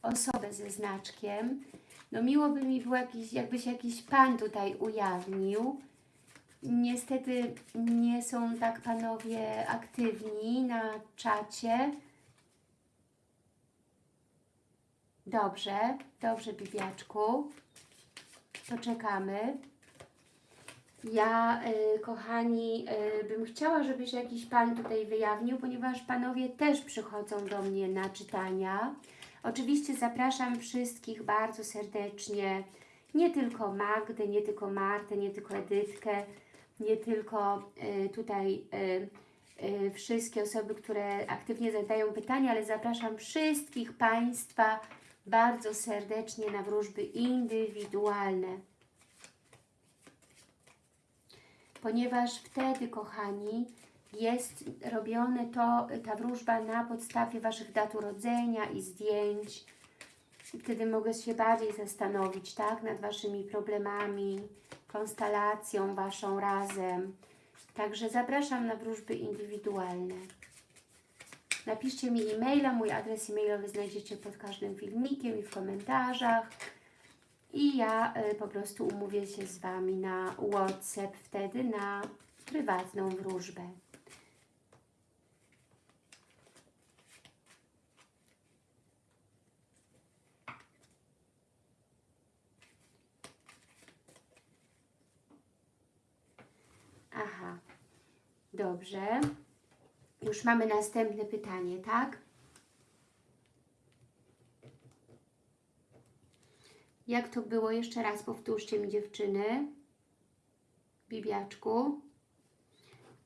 osobę ze znaczkiem. No miło by mi było, jakiś, jakby się jakiś Pan tutaj ujawnił. Niestety nie są tak Panowie aktywni na czacie. Dobrze, dobrze, Bibiaczku. Poczekamy. Ja, y, kochani, y, bym chciała, żeby się jakiś Pan tutaj wyjawnił, ponieważ Panowie też przychodzą do mnie na czytania. Oczywiście zapraszam wszystkich bardzo serdecznie, nie tylko Magdę, nie tylko Martę, nie tylko Edytkę, nie tylko y, tutaj wszystkie osoby, które aktywnie zadają pytania, ale zapraszam wszystkich Państwa bardzo serdecznie na wróżby indywidualne. Ponieważ wtedy, kochani, jest robione to, ta wróżba na podstawie Waszych dat urodzenia i zdjęć. Wtedy mogę się bardziej zastanowić, tak, nad Waszymi problemami, konstelacją Waszą razem. Także zapraszam na wróżby indywidualne. Napiszcie mi e-maila, mój adres e-mailowy znajdziecie pod każdym filmikiem i w komentarzach. I ja y, po prostu umówię się z Wami na WhatsApp wtedy na prywatną wróżbę. Aha, dobrze. Już mamy następne pytanie, tak? Jak to było? Jeszcze raz powtórzcie mi dziewczyny. Bibiaczku.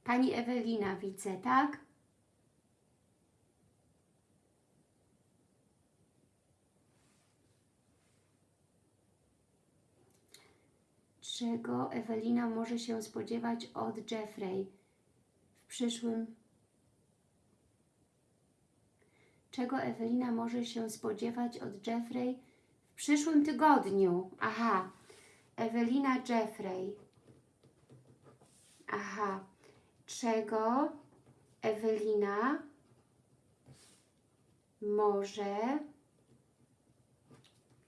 Pani Ewelina widzę, tak? Czego Ewelina może się spodziewać od Jeffrey w przyszłym Czego Ewelina może się spodziewać od Jeffrey przyszłym tygodniu? Aha, Ewelina Jeffrey. Aha, czego Ewelina może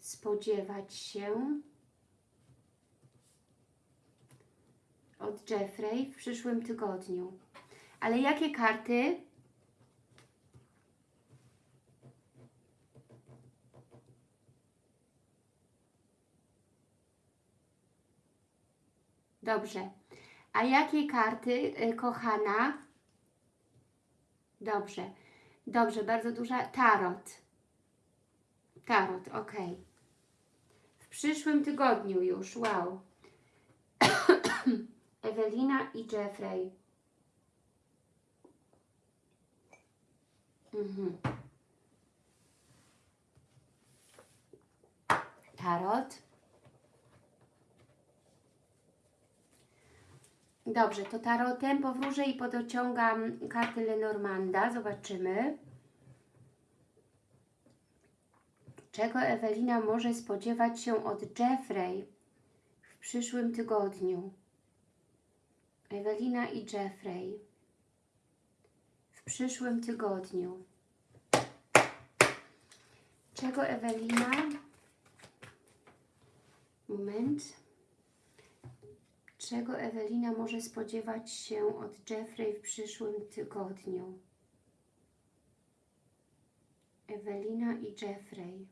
spodziewać się od Jeffrey w przyszłym tygodniu? Ale jakie karty? Dobrze. A jakie karty, y, kochana? Dobrze. Dobrze, bardzo duża. Tarot. Tarot, ok. W przyszłym tygodniu już, wow. Ewelina i Jeffrey. Mhm. Tarot. Dobrze, to tarotem powróżę i podociągam karty Lenormanda. Zobaczymy. Czego Ewelina może spodziewać się od Jeffrey w przyszłym tygodniu? Ewelina i Jeffrey w przyszłym tygodniu. Czego Ewelina? Moment. Czego Ewelina może spodziewać się od Jeffrey w przyszłym tygodniu? Ewelina i Jeffrey.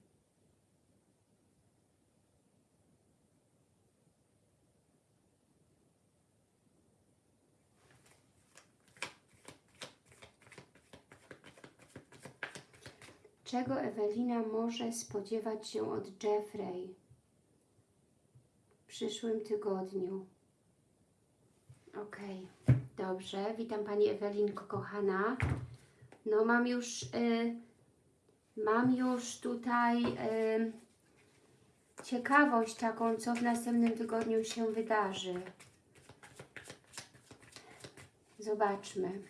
Czego Ewelina może spodziewać się od Jeffrey w przyszłym tygodniu? Ok, dobrze. Witam Pani Ewelinko, kochana. No mam już, y, mam już tutaj y, ciekawość taką, co w następnym tygodniu się wydarzy. Zobaczmy.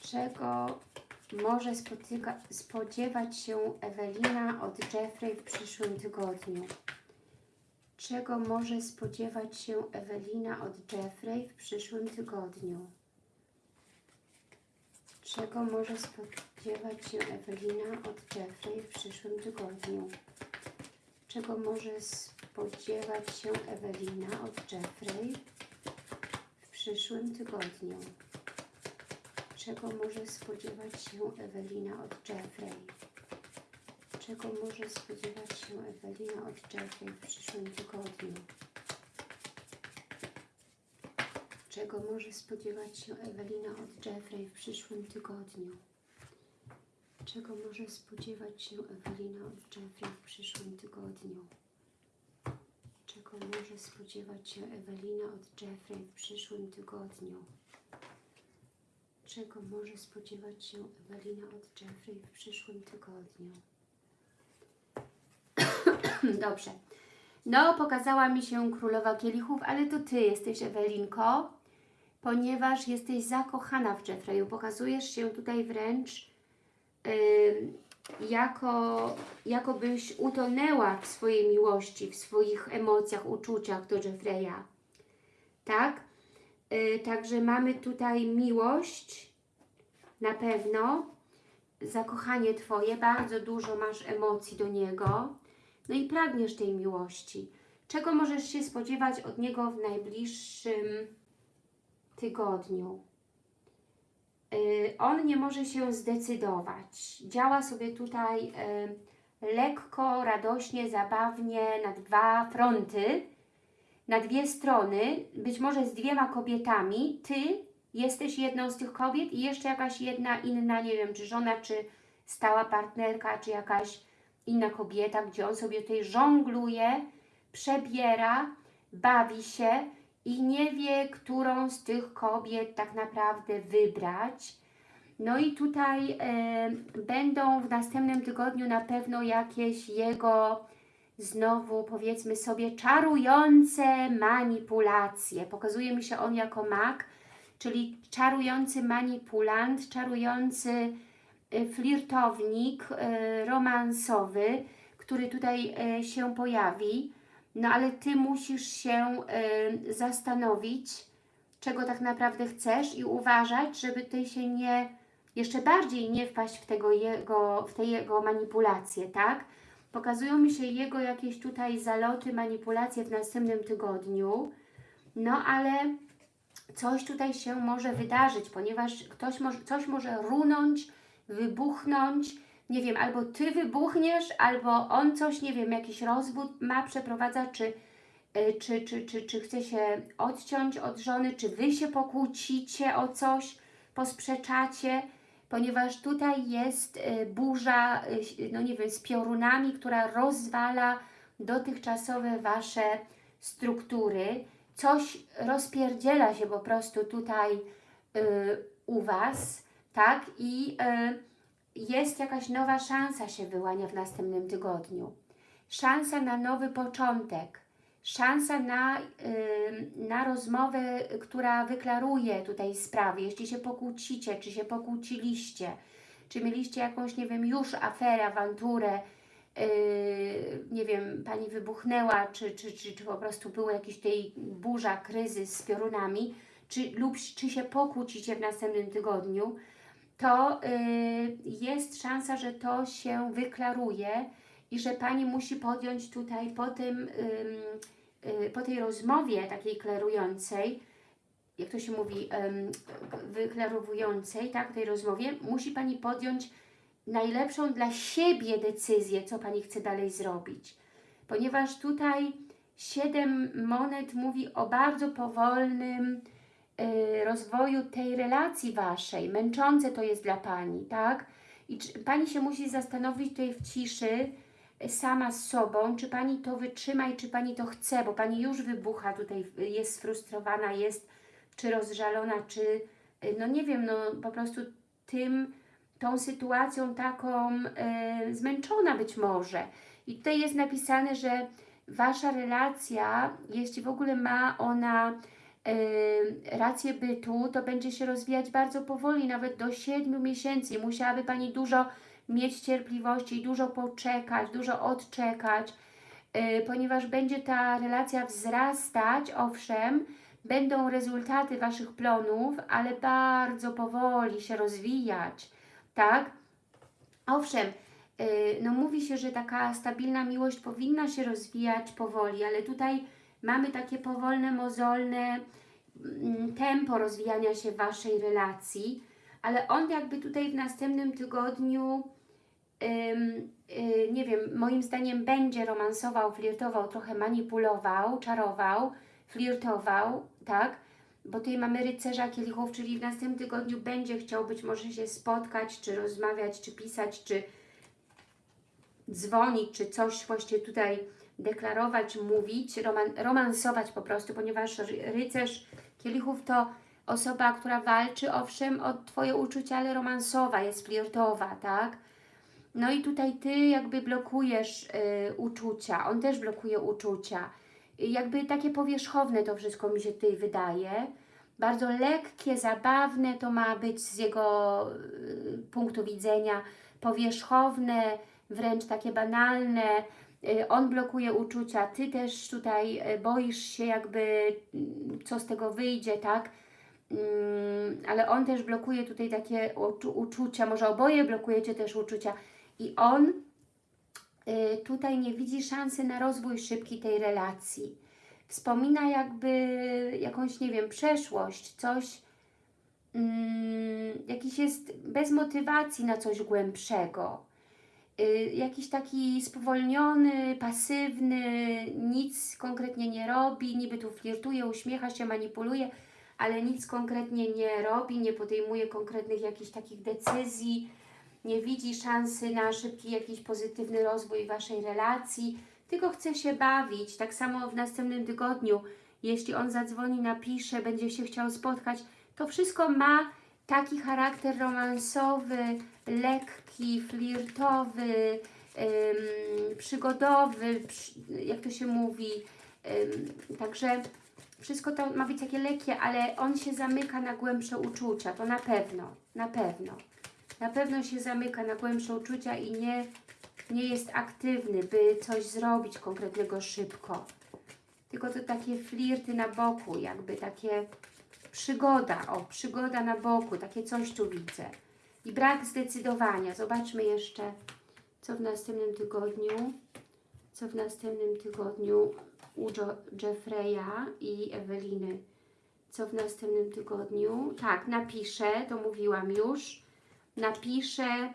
Czego może spodziewać się Ewelina od Jeffrey w przyszłym tygodniu? Czego może spodziewać się Ewelina od Jeffrey w przyszłym tygodniu? Czego może spodziewać się Ewelina od Jeffrey w przyszłym tygodniu? Czego może spodziewać się Ewelina od Jeffrey w przyszłym tygodniu? Czego może spodziewać się Ewelina od Jeffrey? Czego może spodziewać się Ewelina od Jeffrey w przyszłym tygodniu? Czego może spodziewać się Ewelina od Jeffrey w przyszłym tygodniu? Czego może spodziewać się Ewelina od Jeffrey w przyszłym tygodniu? Czego może spodziewać się Ewelina od Jeffrey w przyszłym tygodniu? Czego może spodziewać się Ewelina od Jeffrey w przyszłym tygodniu? Dobrze. No, pokazała mi się Królowa Kielichów, ale to Ty jesteś, Ewelinko, ponieważ jesteś zakochana w Jeffreyu. Pokazujesz się tutaj wręcz yy, jako, jakobyś utonęła w swojej miłości, w swoich emocjach, uczuciach do Jeffreya. Tak? Yy, także mamy tutaj miłość, na pewno, zakochanie Twoje, bardzo dużo masz emocji do niego, no i pragniesz tej miłości. Czego możesz się spodziewać od Niego w najbliższym tygodniu? Yy, on nie może się zdecydować. Działa sobie tutaj yy, lekko, radośnie, zabawnie na dwa fronty, na dwie strony, być może z dwiema kobietami. Ty jesteś jedną z tych kobiet i jeszcze jakaś jedna inna, nie wiem, czy żona, czy stała partnerka, czy jakaś inna kobieta, gdzie on sobie tutaj żongluje, przebiera, bawi się i nie wie, którą z tych kobiet tak naprawdę wybrać. No i tutaj e, będą w następnym tygodniu na pewno jakieś jego znowu powiedzmy sobie czarujące manipulacje. Pokazuje mi się on jako mag, czyli czarujący manipulant, czarujący y, flirtownik y, romansowy, który tutaj y, się pojawi. No ale Ty musisz się zastanowić, czego tak naprawdę chcesz i uważać, żeby Ty się nie, jeszcze bardziej nie wpaść w, tego jego, w te jego manipulacje, tak? Pokazują mi się jego jakieś tutaj zaloty, manipulacje w następnym tygodniu, no ale coś tutaj się może wydarzyć, ponieważ ktoś może, coś może runąć, wybuchnąć, nie wiem, albo Ty wybuchniesz, albo on coś, nie wiem, jakiś rozwód ma, przeprowadza, czy, czy, czy, czy, czy chce się odciąć od żony, czy Wy się pokłócicie o coś, posprzeczacie, ponieważ tutaj jest burza, no nie wiem, z piorunami, która rozwala dotychczasowe Wasze struktury, coś rozpierdziela się po prostu tutaj u Was, tak? I y, jest jakaś nowa szansa się wyłania w następnym tygodniu. Szansa na nowy początek, szansa na, y, na rozmowę, która wyklaruje tutaj sprawy. Jeśli się pokłócicie, czy się pokłóciliście, czy mieliście jakąś, nie wiem, już aferę, awanturę, yy, nie wiem, Pani wybuchnęła, czy, czy, czy, czy po prostu był jakiś tej burza, kryzys z piorunami, czy, lub czy się pokłócicie w następnym tygodniu, to yy, jest szansa, że to się wyklaruje i że Pani musi podjąć tutaj po tym, yy, po tej rozmowie takiej klerującej, jak to się mówi, wyklarowującej, tak, tej rozmowie, musi Pani podjąć najlepszą dla siebie decyzję, co Pani chce dalej zrobić. Ponieważ tutaj siedem monet mówi o bardzo powolnym y, rozwoju tej relacji Waszej. Męczące to jest dla Pani, tak? I czy, Pani się musi zastanowić tutaj w ciszy, y, sama z sobą, czy Pani to wytrzyma i czy Pani to chce, bo Pani już wybucha tutaj, y, jest sfrustrowana, jest czy rozżalona, czy y, no nie wiem, no po prostu tym, tą sytuacją taką e, zmęczona być może. I tutaj jest napisane, że Wasza relacja, jeśli w ogóle ma ona rację bytu, to będzie się rozwijać bardzo powoli, nawet do 7 miesięcy. Musiałaby Pani dużo mieć cierpliwości, dużo poczekać, dużo odczekać, e, ponieważ będzie ta relacja wzrastać, owszem, będą rezultaty Waszych plonów, ale bardzo powoli się rozwijać, tak? Owszem, yy, no mówi się, że taka stabilna miłość powinna się rozwijać powoli, ale tutaj mamy takie powolne, mozolne mm, tempo rozwijania się Waszej relacji, ale on jakby tutaj w następnym tygodniu yy, nie wiem, moim zdaniem będzie romansował, flirtował, trochę manipulował, czarował, flirtował, tak? Bo tutaj mamy rycerza kielichów, czyli w następnym tygodniu będzie chciał być może się spotkać, czy rozmawiać, czy pisać, czy dzwonić, czy coś właściwie tutaj deklarować, mówić, roman romansować po prostu, ponieważ rycerz kielichów to osoba, która walczy, owszem, o Twoje uczucia, ale romansowa, jest flirtowa, tak? No i tutaj Ty jakby blokujesz y, uczucia, on też blokuje uczucia jakby takie powierzchowne to wszystko mi się tutaj wydaje. Bardzo lekkie, zabawne to ma być z jego y, punktu widzenia, powierzchowne, wręcz takie banalne. Y, on blokuje uczucia, Ty też tutaj y, boisz się jakby, mm, co z tego wyjdzie, tak? Mm, ale on też blokuje tutaj takie uczucia, może oboje blokujecie też uczucia i on Y, tutaj nie widzi szansy na rozwój szybki tej relacji. Wspomina jakby jakąś, nie wiem, przeszłość, coś, mm, jakiś jest bez motywacji na coś głębszego. Y, jakiś taki spowolniony, pasywny, nic konkretnie nie robi, niby tu flirtuje, uśmiecha się, manipuluje, ale nic konkretnie nie robi, nie podejmuje konkretnych jakichś takich decyzji, nie widzi szansy na szybki jakiś pozytywny rozwój Waszej relacji, tylko chce się bawić. Tak samo w następnym tygodniu, jeśli on zadzwoni, napisze, będzie się chciał spotkać, to wszystko ma taki charakter romansowy, lekki, flirtowy, ym, przygodowy, jak to się mówi. Ym, także wszystko to ma być takie lekkie, ale on się zamyka na głębsze uczucia, to na pewno, na pewno na pewno się zamyka na głębsze uczucia i nie, nie jest aktywny, by coś zrobić konkretnego szybko. Tylko to takie flirty na boku, jakby takie przygoda, o, przygoda na boku, takie coś tu widzę. I brak zdecydowania. Zobaczmy jeszcze, co w następnym tygodniu, co w następnym tygodniu u Jeffreya i Eweliny. Co w następnym tygodniu? Tak, napiszę, to mówiłam już napisze,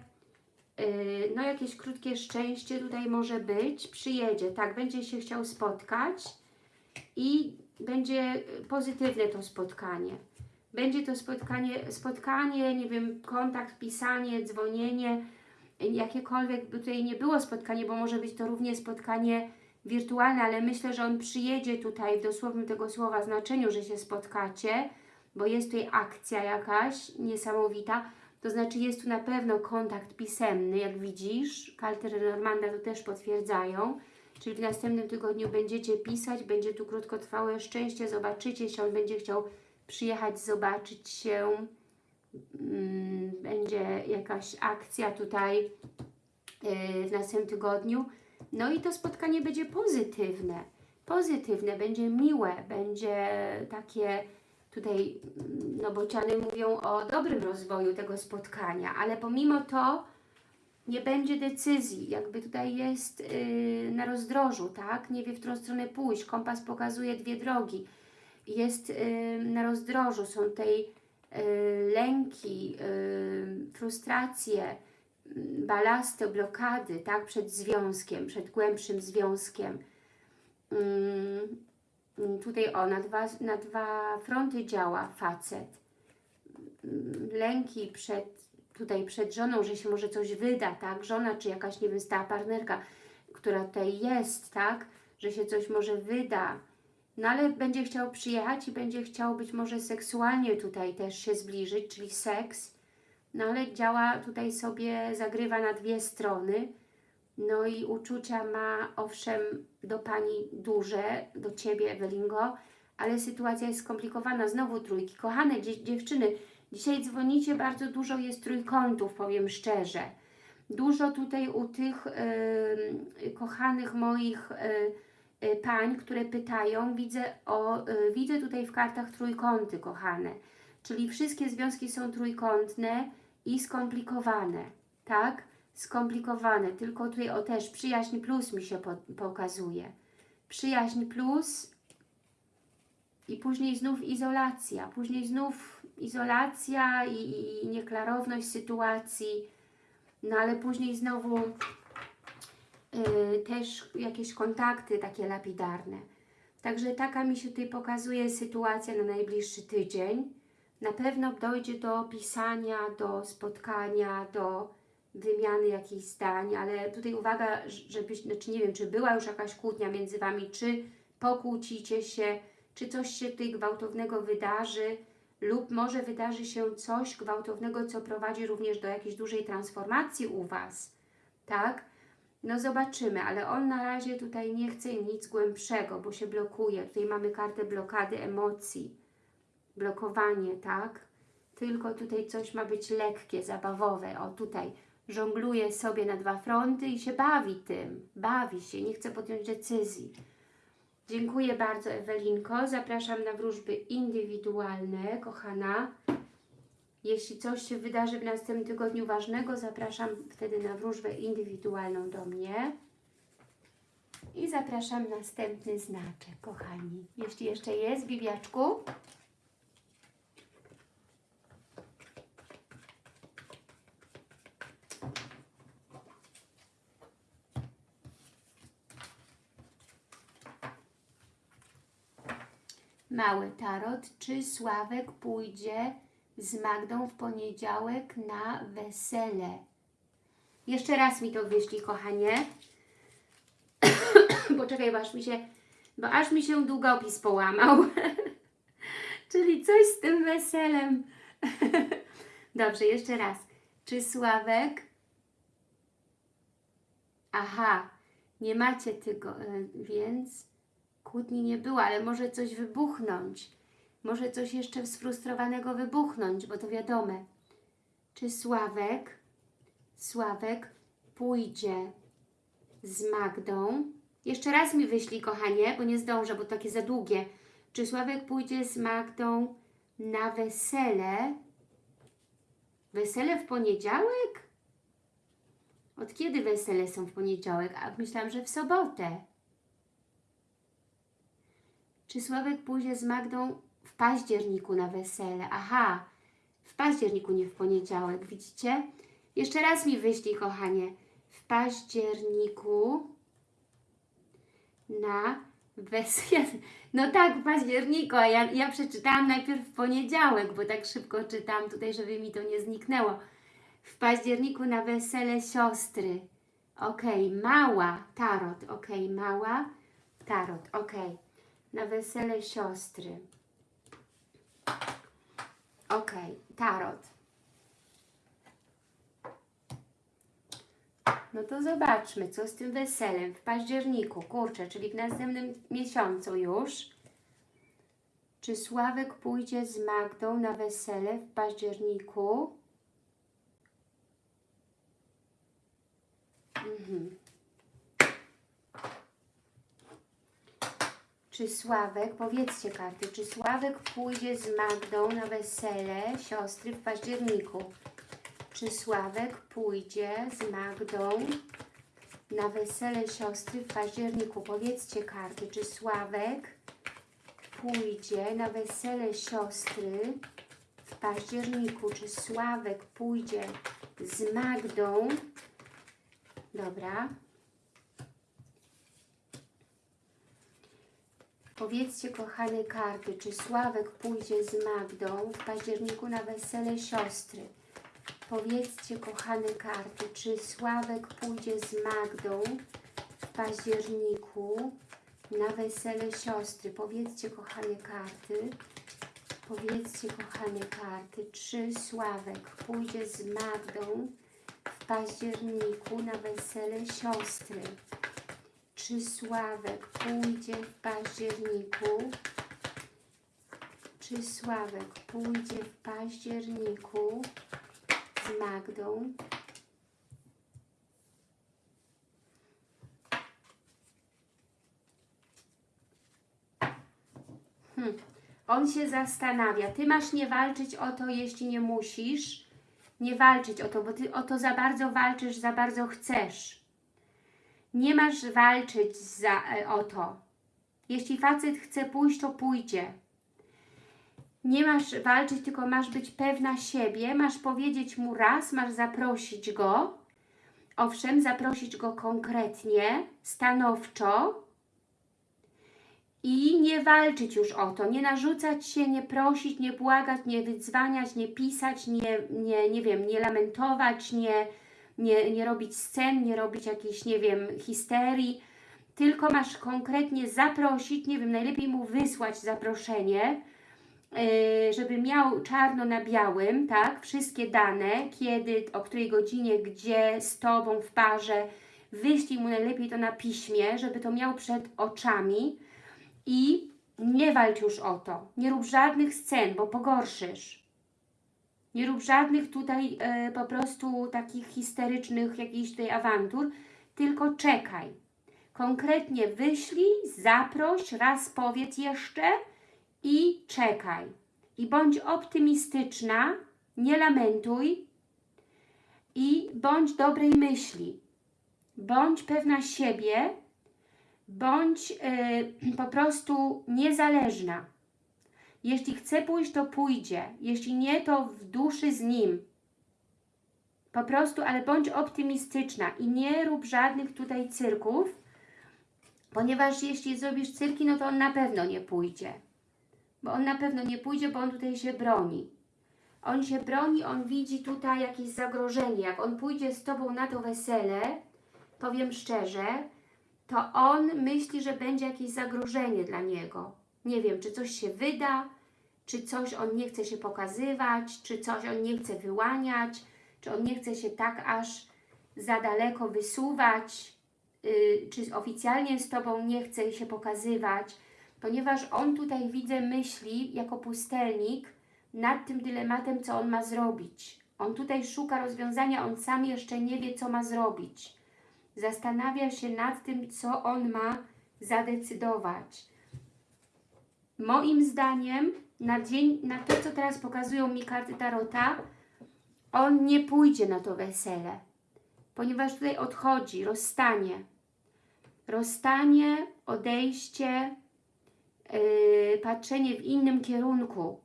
yy, no jakieś krótkie szczęście tutaj może być, przyjedzie, tak, będzie się chciał spotkać i będzie pozytywne to spotkanie. Będzie to spotkanie, spotkanie, nie wiem, kontakt, pisanie, dzwonienie, jakiekolwiek by tutaj nie było spotkanie, bo może być to również spotkanie wirtualne, ale myślę, że on przyjedzie tutaj w dosłownym tego słowa znaczeniu, że się spotkacie, bo jest tutaj akcja jakaś niesamowita. To znaczy jest tu na pewno kontakt pisemny, jak widzisz. Karty Lenormanda to też potwierdzają. Czyli w następnym tygodniu będziecie pisać, będzie tu krótkotrwałe szczęście, zobaczycie się, on będzie chciał przyjechać, zobaczyć się. Mm, Będzie jakaś akcja tutaj yy, w następnym tygodniu. No i to spotkanie będzie pozytywne. Pozytywne, będzie miłe, będzie takie tutaj, mm, no bociany mówią o dobrym rozwoju tego spotkania, ale pomimo to nie będzie decyzji, jakby tutaj jest yy, na rozdrożu, tak? Nie wie, w którą stronę pójść. Kompas pokazuje dwie drogi. Jest yy, na rozdrożu, są tej yy, lęki, yy, frustracje, yy, balasty, blokady, tak? Przed związkiem, przed głębszym związkiem. Yy, tutaj o, na dwa, na dwa fronty działa facet. Lęki przed tutaj przed żoną, że się może coś wyda, tak? Żona czy jakaś, nie wiem, stała partnerka, która tutaj jest, tak? Że się coś może wyda. No ale będzie chciał przyjechać i będzie chciał być może seksualnie tutaj też się zbliżyć, czyli seks. No ale działa tutaj sobie, zagrywa na dwie strony. No i uczucia ma, owszem, do Pani duże, do Ciebie, Ewelingo, ale sytuacja jest skomplikowana. Znowu trójki. Kochane dzie dziewczyny, Dzisiaj dzwonicie, bardzo dużo jest trójkątów, powiem szczerze. Dużo tutaj u tych y, kochanych moich y, y, pań, które pytają, widzę, o, y, widzę tutaj w kartach trójkąty, kochane. Czyli wszystkie związki są trójkątne i skomplikowane, tak? Skomplikowane, tylko tutaj o też przyjaźń plus mi się po, pokazuje. Przyjaźń plus i później znów izolacja, później znów izolacja i, i nieklarowność sytuacji, no ale później znowu y, też jakieś kontakty takie lapidarne. Także taka mi się tutaj pokazuje sytuacja na najbliższy tydzień. Na pewno dojdzie do pisania, do spotkania, do wymiany jakichś zdań, ale tutaj uwaga, żebyś, znaczy nie wiem, czy była już jakaś kłótnia między Wami, czy pokłócicie się, czy coś się tutaj gwałtownego wydarzy, lub może wydarzy się coś gwałtownego, co prowadzi również do jakiejś dużej transformacji u Was, tak? No zobaczymy, ale on na razie tutaj nie chce nic głębszego, bo się blokuje. Tutaj mamy kartę blokady emocji, blokowanie, tak? Tylko tutaj coś ma być lekkie, zabawowe. O, tutaj żongluje sobie na dwa fronty i się bawi tym. Bawi się, nie chce podjąć decyzji. Dziękuję bardzo Ewelinko. Zapraszam na wróżby indywidualne, kochana. Jeśli coś się wydarzy w następnym tygodniu ważnego, zapraszam wtedy na wróżbę indywidualną do mnie. I zapraszam następny znaczek, kochani. Jeśli jeszcze jest, Bibiaczku. Mały tarot. Czy Sławek pójdzie z Magdą w poniedziałek na wesele? Jeszcze raz mi to wyślij, kochanie. Poczekaj, bo aż mi się, bo aż mi się długopis połamał. Czyli coś z tym weselem. Dobrze, jeszcze raz. Czy Sławek... Aha, nie macie tego, e, więc kłótni nie było, ale może coś wybuchnąć. Może coś jeszcze sfrustrowanego wybuchnąć, bo to wiadome. Czy Sławek, Sławek pójdzie z Magdą? Jeszcze raz mi wyślij, kochanie, bo nie zdążę, bo takie za długie. Czy Sławek pójdzie z Magdą na wesele? Wesele w poniedziałek? Od kiedy wesele są w poniedziałek? A myślałam, że w sobotę. Czy Sławek pójdzie z Magdą w październiku na wesele? Aha, w październiku, nie w poniedziałek, widzicie? Jeszcze raz mi wyślij, kochanie. W październiku na wesele. No tak, w październiku, a ja, ja przeczytałam najpierw w poniedziałek, bo tak szybko czytam tutaj, żeby mi to nie zniknęło. W październiku na wesele siostry. Okej, mała tarot. Okej, mała tarot. Okej, na wesele siostry. Okej, tarot. No to zobaczmy, co z tym weselem w październiku, kurczę, czyli w następnym miesiącu już. Czy Sławek pójdzie z Magdą na wesele w październiku? Mhm. Czy Sławek, powiedzcie karty, czy Sławek pójdzie z Magdą na wesele siostry w październiku? Czy Sławek pójdzie z Magdą na wesele siostry w październiku? Powiedzcie karty, czy Sławek pójdzie na wesele siostry w październiku? Czy Sławek pójdzie z Magdą? Dobra. Powiedzcie, kochane karty, czy Sławek pójdzie z Magdą w październiku na wesele siostry? Powiedzcie, kochane karty, czy Sławek pójdzie z Magdą w październiku na wesele siostry? Powiedzcie, kochane karty. Powiedzcie, kochane karty, czy Sławek pójdzie z Magdą w październiku na wesele siostry? Czy Sławek pójdzie w październiku? Czy Sławek pójdzie w październiku z Magdą? Hmm. On się zastanawia. Ty masz nie walczyć o to, jeśli nie musisz. Nie walczyć o to, bo ty o to za bardzo walczysz, za bardzo chcesz. Nie masz walczyć za, e, o to. Jeśli facet chce pójść, to pójdzie. Nie masz walczyć, tylko masz być pewna siebie, masz powiedzieć mu raz, masz zaprosić go. Owszem, zaprosić go konkretnie, stanowczo i nie walczyć już o to, nie narzucać się, nie prosić, nie błagać, nie wydzwaniać, nie pisać, nie, nie, nie wiem, nie lamentować, nie, nie, nie robić scen, nie robić jakiejś, nie wiem, histerii, tylko masz konkretnie zaprosić, nie wiem, najlepiej mu wysłać zaproszenie, yy, żeby miał czarno na białym, tak, wszystkie dane, kiedy, o której godzinie, gdzie, z Tobą w parze, wyślij mu najlepiej to na piśmie, żeby to miał przed oczami i nie walcz już o to, nie rób żadnych scen, bo pogorszysz. Nie rób żadnych tutaj e, po prostu takich histerycznych jakichś tutaj awantur, tylko czekaj. Konkretnie wyślij, zaproś, raz powiedz jeszcze i czekaj. I bądź optymistyczna, nie lamentuj i bądź dobrej myśli. Bądź pewna siebie, bądź e, po prostu niezależna. Jeśli chce pójść, to pójdzie. Jeśli nie, to w duszy z nim. Po prostu, ale bądź optymistyczna i nie rób żadnych tutaj cyrków, ponieważ jeśli zrobisz cyrki, no to on na pewno nie pójdzie. Bo on na pewno nie pójdzie, bo on tutaj się broni. On się broni, on widzi tutaj jakieś zagrożenie. Jak on pójdzie z Tobą na to wesele, powiem szczerze, to on myśli, że będzie jakieś zagrożenie dla niego. Nie wiem, czy coś się wyda, czy coś on nie chce się pokazywać, czy coś on nie chce wyłaniać, czy on nie chce się tak aż za daleko wysuwać, yy, czy oficjalnie z Tobą nie chce się pokazywać, ponieważ on tutaj, widzę, myśli jako pustelnik nad tym dylematem, co on ma zrobić. On tutaj szuka rozwiązania, on sam jeszcze nie wie, co ma zrobić. Zastanawia się nad tym, co on ma zadecydować. Moim zdaniem na, dzień, na to, co teraz pokazują mi karty Tarota, on nie pójdzie na to wesele, ponieważ tutaj odchodzi, rozstanie. Rozstanie, odejście, yy, patrzenie w innym kierunku.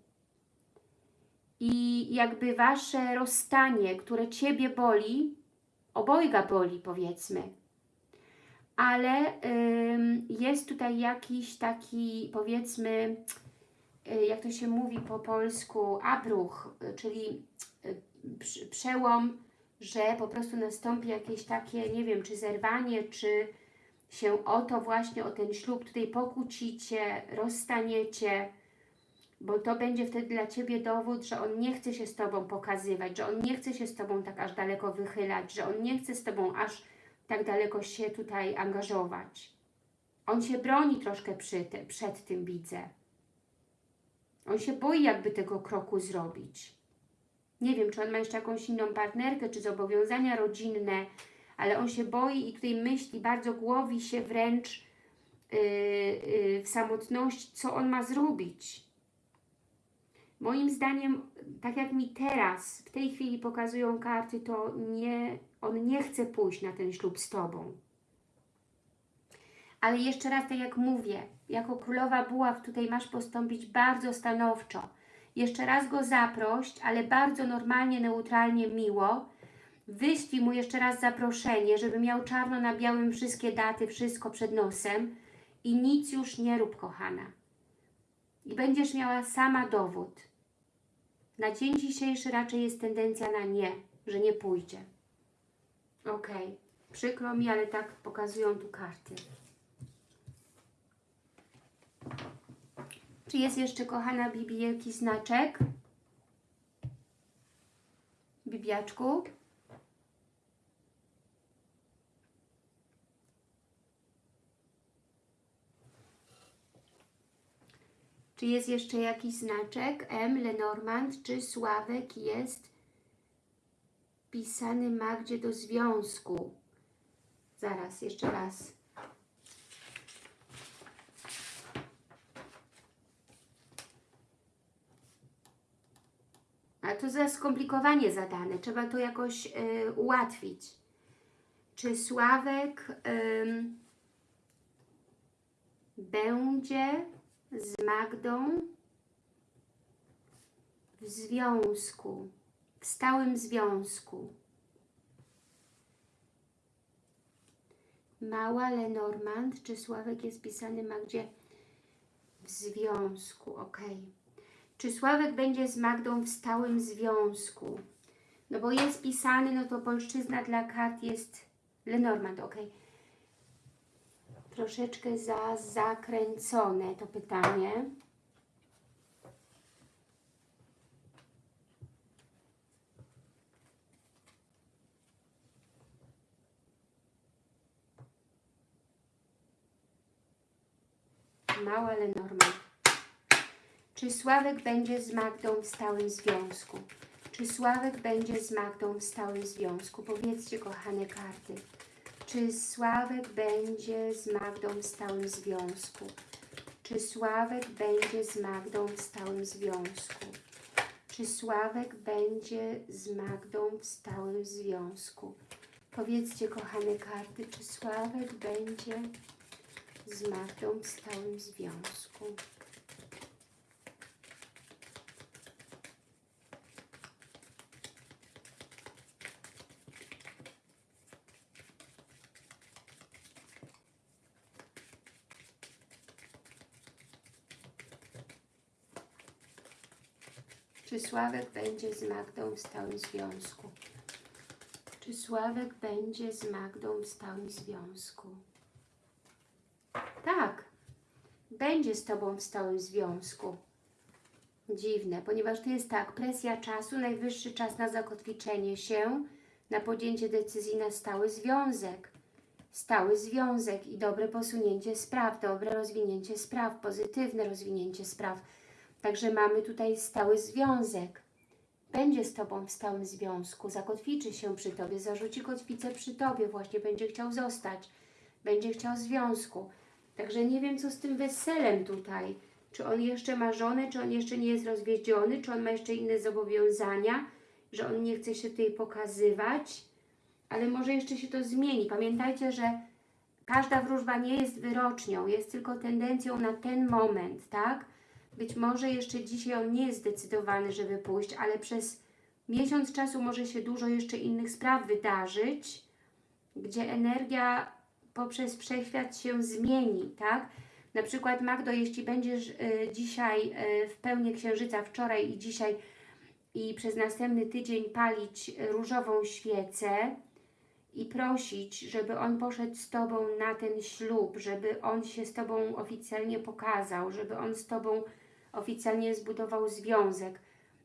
I jakby Wasze rozstanie, które Ciebie boli, obojga boli powiedzmy, ale ym, jest tutaj jakiś taki powiedzmy jak to się mówi po polsku, abruch, y, czyli y, przełom że po prostu nastąpi jakieś takie, nie wiem, czy zerwanie, czy się o to właśnie, o ten ślub tutaj pokłócicie, rozstaniecie, bo to będzie wtedy dla Ciebie dowód, że on nie chce się z Tobą pokazywać, że on nie chce się z Tobą tak aż daleko wychylać, że on nie chce z Tobą aż tak daleko się tutaj angażować. On się broni troszkę przy te, przed tym, widzę. On się boi jakby tego kroku zrobić. Nie wiem, czy on ma jeszcze jakąś inną partnerkę, czy zobowiązania rodzinne, ale on się boi i tutaj myśli, bardzo głowi się wręcz yy, yy, w samotności, co on ma zrobić. Moim zdaniem, tak jak mi teraz, w tej chwili pokazują karty, to nie, on nie chce pójść na ten ślub z Tobą. Ale jeszcze raz, tak jak mówię, jako królowa buław tutaj masz postąpić bardzo stanowczo. Jeszcze raz go zaproś, ale bardzo normalnie, neutralnie, miło. Wyślij mu jeszcze raz zaproszenie, żeby miał czarno na białym wszystkie daty, wszystko przed nosem i nic już nie rób, kochana. I będziesz miała sama dowód. Na dzień dzisiejszy raczej jest tendencja na nie, że nie pójdzie. Ok, przykro mi, ale tak pokazują tu karty. Czy jest jeszcze, kochana Bibi, jakiś znaczek? Bibiaczku? Czy jest jeszcze jakiś znaczek? M, Lenormand, czy Sławek jest pisany Magdzie do związku? Zaraz, jeszcze raz. A to za skomplikowanie zadane. Trzeba to jakoś y, ułatwić. Czy Sławek ym, będzie z Magdą w związku, w stałym związku? Mała Lenormand, czy Sławek jest pisany Magdzie w związku? Okej. Okay. Czy Sławek będzie z Magdą w stałym związku? No bo jest pisany, no to polszczyzna dla kart jest Lenormand, ok. Troszeczkę za zakręcone to pytanie. Mała Lenormand. Czy Sławek będzie z Magdą w stałym związku? Czy Sławek będzie z Magdą w stałym związku? Powiedzcie, kochane karty. Czy Sławek będzie z Magdą w stałym związku? Czy Sławek będzie z Magdą w stałym związku? Czy Sławek będzie z Magdą w stałym związku? Powiedzcie, kochane karty, czy Sławek będzie z Magdą w stałym związku? Czy Sławek będzie z Magdą w stałym związku? Czy Sławek będzie z Magdą w stałym związku? Tak, będzie z Tobą w stałym związku. Dziwne, ponieważ to jest tak, presja czasu, najwyższy czas na zakotwiczenie się, na podjęcie decyzji na stały związek. Stały związek i dobre posunięcie spraw, dobre rozwinięcie spraw, pozytywne rozwinięcie spraw Także mamy tutaj stały związek. Będzie z Tobą w stałym związku, zakotwiczy się przy Tobie, zarzuci kotwicę przy Tobie, właśnie będzie chciał zostać, będzie chciał związku. Także nie wiem, co z tym weselem tutaj. Czy on jeszcze ma żonę, czy on jeszcze nie jest rozwiedziony, czy on ma jeszcze inne zobowiązania, że on nie chce się tutaj pokazywać, ale może jeszcze się to zmieni. Pamiętajcie, że każda wróżba nie jest wyrocznią, jest tylko tendencją na ten moment, tak? Być może jeszcze dzisiaj on nie jest zdecydowany, żeby pójść, ale przez miesiąc czasu może się dużo jeszcze innych spraw wydarzyć, gdzie energia poprzez wszechświat się zmieni, tak? Na przykład Magdo, jeśli będziesz y, dzisiaj y, w pełni księżyca, wczoraj i dzisiaj i przez następny tydzień palić różową świecę i prosić, żeby on poszedł z Tobą na ten ślub, żeby on się z Tobą oficjalnie pokazał, żeby on z Tobą oficjalnie zbudował związek,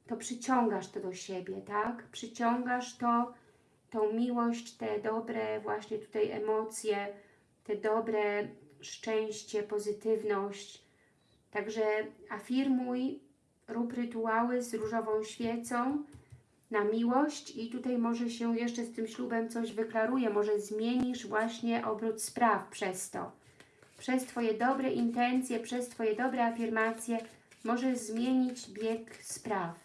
to przyciągasz to do siebie, tak? Przyciągasz to, tą miłość, te dobre właśnie tutaj emocje, te dobre szczęście, pozytywność. Także afirmuj, rób rytuały z różową świecą na miłość i tutaj może się jeszcze z tym ślubem coś wyklaruje, może zmienisz właśnie obrót spraw przez to. Przez Twoje dobre intencje, przez Twoje dobre afirmacje możesz zmienić bieg spraw.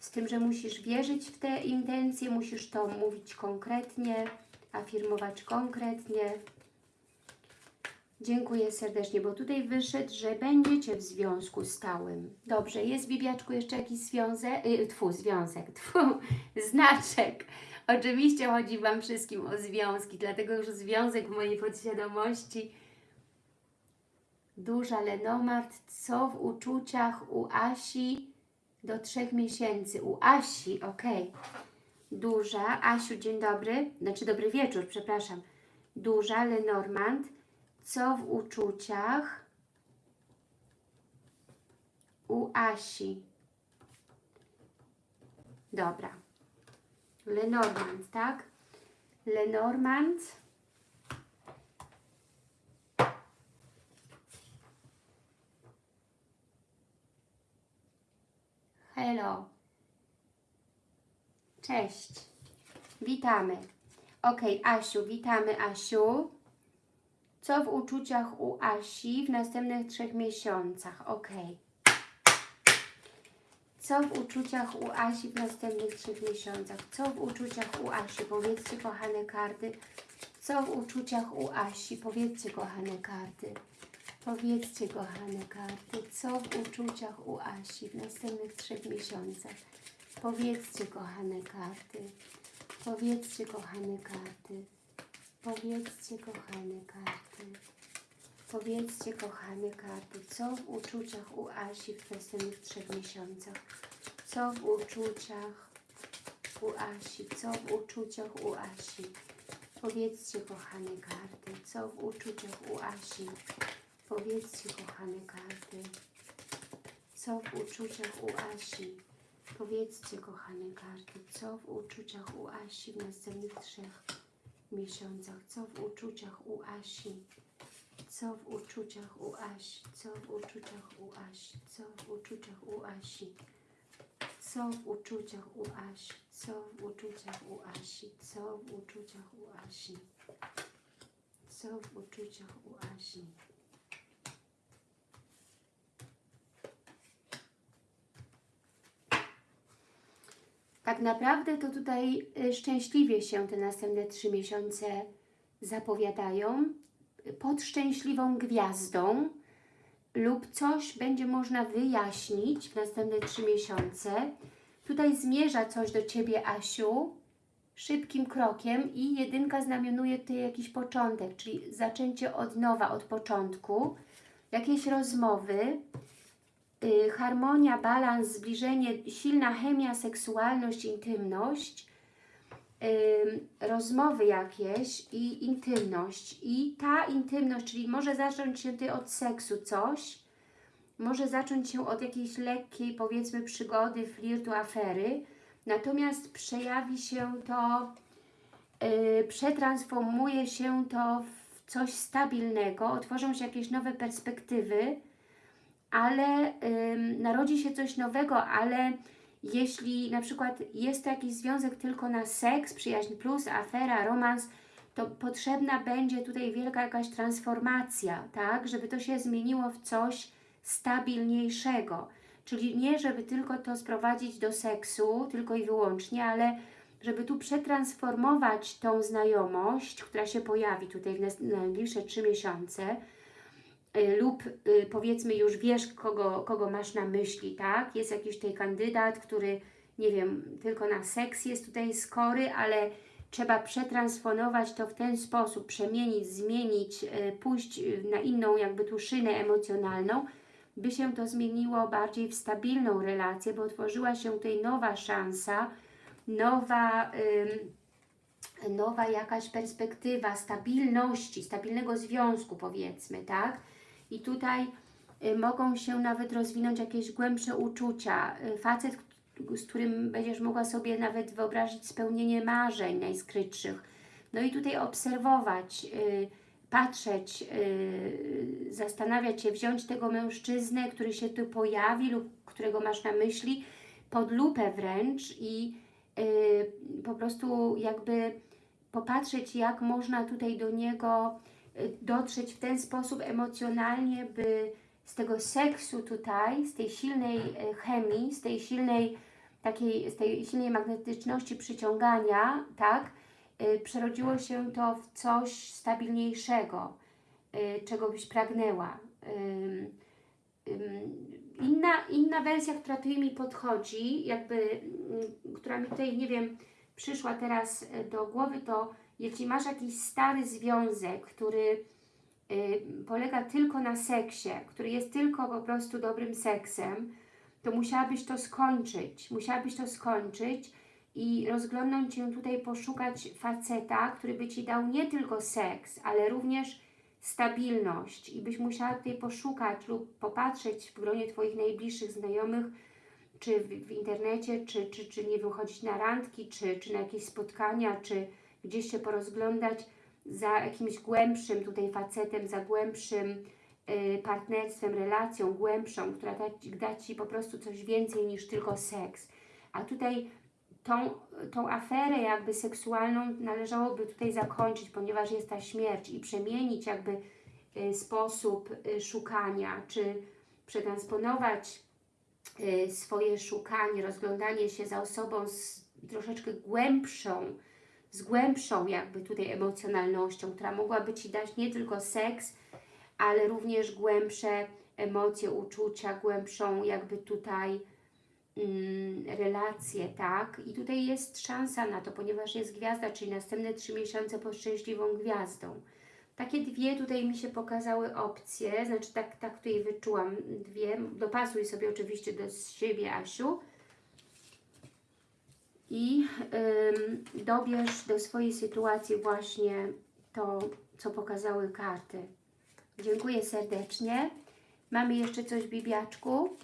Z tym, że musisz wierzyć w te intencje, musisz to mówić konkretnie, afirmować konkretnie. Dziękuję serdecznie, bo tutaj wyszedł, że będziecie w związku stałym. Dobrze, jest Bibiaczku jeszcze jakiś związek? Yy, tfu, związek, tfu, znaczek. Oczywiście chodzi Wam wszystkim o związki, dlatego że związek w mojej podświadomości Duża Lenomart, co w uczuciach u Asi do trzech miesięcy. U Asi, ok. Duża, Asiu, dzień dobry, znaczy dobry wieczór, przepraszam. Duża Lenormand, co w uczuciach u Asi. Dobra. Lenormand, tak? Lenormand. Hello. Cześć. Witamy. Ok, Asiu, witamy Asiu. Co w uczuciach u Asi w następnych trzech miesiącach? Ok. Co w uczuciach u Asi w następnych trzech miesiącach? Co w uczuciach u Asi? Powiedzcie, kochane karty. Co w uczuciach u Asi? Powiedzcie, kochane karty. Powiedzcie, kochane karty, co w uczuciach u Asi w następnych trzech miesiącach. Powiedzcie, kochane karty. Powiedzcie, kochane karty. Powiedzcie, kochane karty. Powiedzcie, kochane karty, co w uczuciach u Asi w następnych trzech miesiącach. Co w uczuciach u Asi, co w uczuciach u Asi. Powiedzcie, kochane karty, co w uczuciach u Asi. Powiedzcie, kochane karty, co w uczuciach u Asi. Powiedzcie, kochane karty, co w uczuciach u Asi w następnych trzech miesiącach. Co w uczuciach u Asi. Co w uczuciach u Asi. Co w uczuciach u Asi. Co w uczuciach u Asi. Co w uczuciach u Asi. Co w uczuciach u Asi. Co w uczuciach u Asi. Co w uczuciach u Asi. Tak naprawdę to tutaj y, szczęśliwie się te następne trzy miesiące zapowiadają pod szczęśliwą gwiazdą lub coś będzie można wyjaśnić w następne trzy miesiące. Tutaj zmierza coś do Ciebie, Asiu, szybkim krokiem i jedynka znamionuje tutaj jakiś początek, czyli zaczęcie od nowa, od początku, jakieś rozmowy, y, harmonia, balans, zbliżenie, silna chemia, seksualność, intymność, y, rozmowy jakieś i intymność. I ta intymność, czyli może zacząć się tutaj od seksu coś, może zacząć się od jakiejś lekkiej, powiedzmy, przygody, flirtu, afery, natomiast przejawi się to, y, przetransformuje się to w coś stabilnego, otworzą się jakieś nowe perspektywy, ale ym, narodzi się coś nowego, ale jeśli na przykład jest to jakiś związek tylko na seks, przyjaźń plus, afera, romans, to potrzebna będzie tutaj wielka jakaś transformacja, tak, żeby to się zmieniło w coś stabilniejszego. Czyli nie, żeby tylko to sprowadzić do seksu, tylko i wyłącznie, ale żeby tu przetransformować tą znajomość, która się pojawi tutaj w najbliższe trzy miesiące, lub y, powiedzmy już wiesz, kogo, kogo masz na myśli, tak? Jest jakiś tutaj kandydat, który, nie wiem, tylko na seks jest tutaj skory, ale trzeba przetransformować to w ten sposób, przemienić, zmienić, y, pójść na inną jakby tu szynę emocjonalną, by się to zmieniło bardziej w stabilną relację, bo otworzyła się tutaj nowa szansa, nowa, nowa jakaś perspektywa stabilności, stabilnego związku powiedzmy, tak? I tutaj y, mogą się nawet rozwinąć jakieś głębsze uczucia. Y, facet, z którym będziesz mogła sobie nawet wyobrazić spełnienie marzeń najskrytszych. No i tutaj obserwować, y, patrzeć, zastanawiać się, wziąć tego mężczyznę, który się tu pojawi lub którego masz na myśli, pod lupę wręcz i po prostu jakby popatrzeć, jak można tutaj do niego dotrzeć w ten sposób emocjonalnie, by z tego seksu tutaj, z tej silnej chemii, z tej silnej takiej, z tej silnej magnetyczności przyciągania, tak, y, przerodziło się to w coś stabilniejszego, y, czego byś pragnęła. Inna, inna wersja, która tutaj mi podchodzi, jakby, która mi tutaj, nie wiem, przyszła teraz do głowy, to jeśli masz jakiś stary związek, który y, polega tylko na seksie, który jest tylko po prostu dobrym seksem, to musiałabyś to skończyć, musiałabyś to skończyć i rozglądnąć się tutaj, poszukać faceta, który by Ci dał nie tylko seks, ale również stabilność. I byś musiała tutaj poszukać lub popatrzeć w gronie Twoich najbliższych znajomych, czy w, w internecie, czy, czy, czy nie wychodzić na randki, czy, czy na jakieś spotkania, czy gdzieś się porozglądać za jakimś głębszym tutaj facetem, za głębszym Y, partnerstwem, relacją głębszą, która da, da Ci po prostu coś więcej niż tylko seks. A tutaj tą, tą aferę jakby seksualną należałoby tutaj zakończyć, ponieważ jest ta śmierć i przemienić jakby y, sposób y, szukania, czy przetransponować swoje szukanie, rozglądanie się za osobą z troszeczkę głębszą, z głębszą jakby tutaj emocjonalnością, która mogłaby Ci dać nie tylko seks, ale również głębsze emocje, uczucia, głębszą jakby tutaj mm, relację, tak? I tutaj jest szansa na to, ponieważ jest gwiazda, czyli następne trzy miesiące pod szczęśliwą gwiazdą. Takie dwie tutaj mi się pokazały opcje, znaczy tak, tak tutaj wyczułam dwie. Dopasuj sobie oczywiście do siebie, Asiu. I ym, dobierz do swojej sytuacji właśnie to, co pokazały karty. Dziękuję serdecznie. Mamy jeszcze coś, Bibiaczku?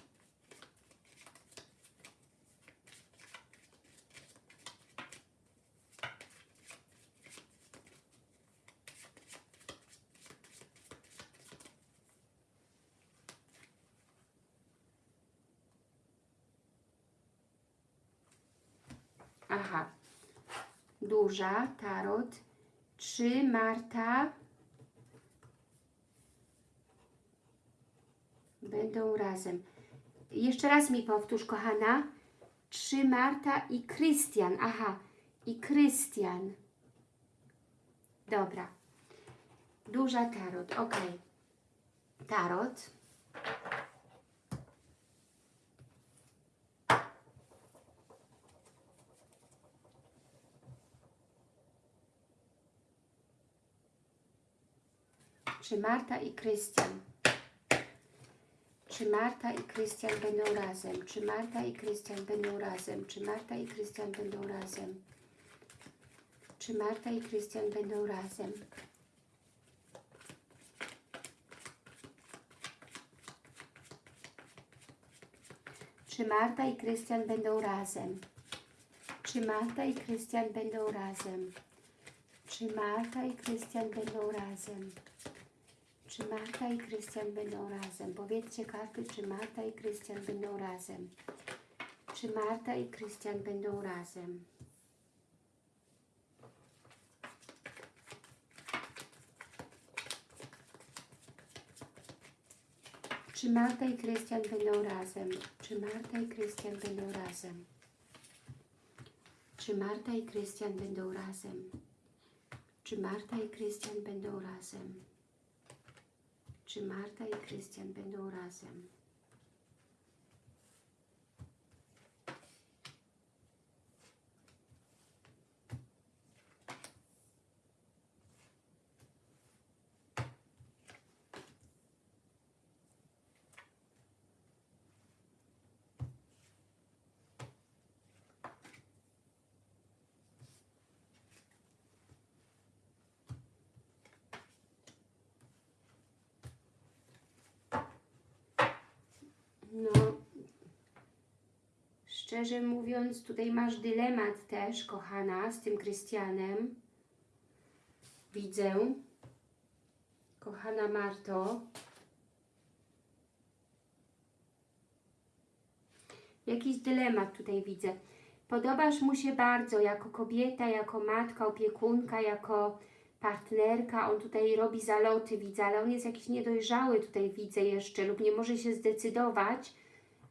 Aha. Duża, tarot. Trzy, Marta. Będą razem. Jeszcze raz mi powtórz, kochana. Trzy Marta i Krystian. Aha, i Krystian. Dobra. Duża tarot, ok. Tarot. Czy Marta i Krystian? Czy Marta i Krystian będą razem? Czy Marta i Krystian będą razem? Czy Marta i Krystian będą razem? Czy Marta i Krystian będą razem? Czy Marta i Krystian będą razem? Czy Marta i Krystian będą razem? Czy Marta i Krystian będą razem? Czy Marta i Krystian będą razem? Powiedzcie karty, czy Marta i Krystian będą razem? Czy Marta i Krystian będą razem? Czy Marta i Krystian będą razem? Czy Marta i Krystian będą razem? Czy Marta i Krystian będą razem? Czy Marta i Krystian będą razem? Czy Marta i Krystian będą razem? Szczerze mówiąc, tutaj masz dylemat też, kochana, z tym Krystianem. Widzę. Kochana Marto. Jakiś dylemat tutaj widzę. Podobasz mu się bardzo jako kobieta, jako matka, opiekunka, jako partnerka. On tutaj robi zaloty, widzę, ale on jest jakiś niedojrzały tutaj widzę jeszcze lub nie może się zdecydować.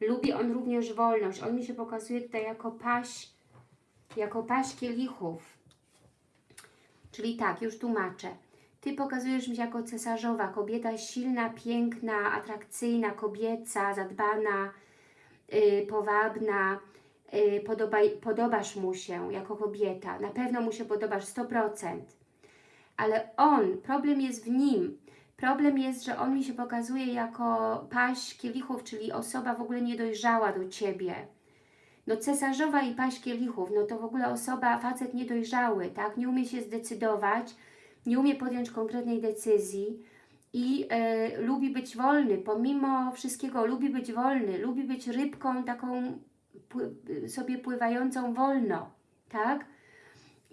Lubi on również wolność. On mi się pokazuje tutaj jako paś, jako paś kielichów. Czyli tak, już tłumaczę. Ty pokazujesz mi się jako cesarzowa, kobieta silna, piękna, atrakcyjna, kobieca, zadbana, yy, powabna, yy, podoba, podobasz mu się jako kobieta. Na pewno mu się podobasz 100%. Ale on, problem jest w nim. Problem jest, że on mi się pokazuje jako paść kielichów, czyli osoba w ogóle niedojrzała do Ciebie. No cesarzowa i paść kielichów, no to w ogóle osoba, facet niedojrzały, tak? Nie umie się zdecydować, nie umie podjąć konkretnej decyzji i e, lubi być wolny, pomimo wszystkiego lubi być wolny, lubi być rybką taką sobie pływającą wolno, tak?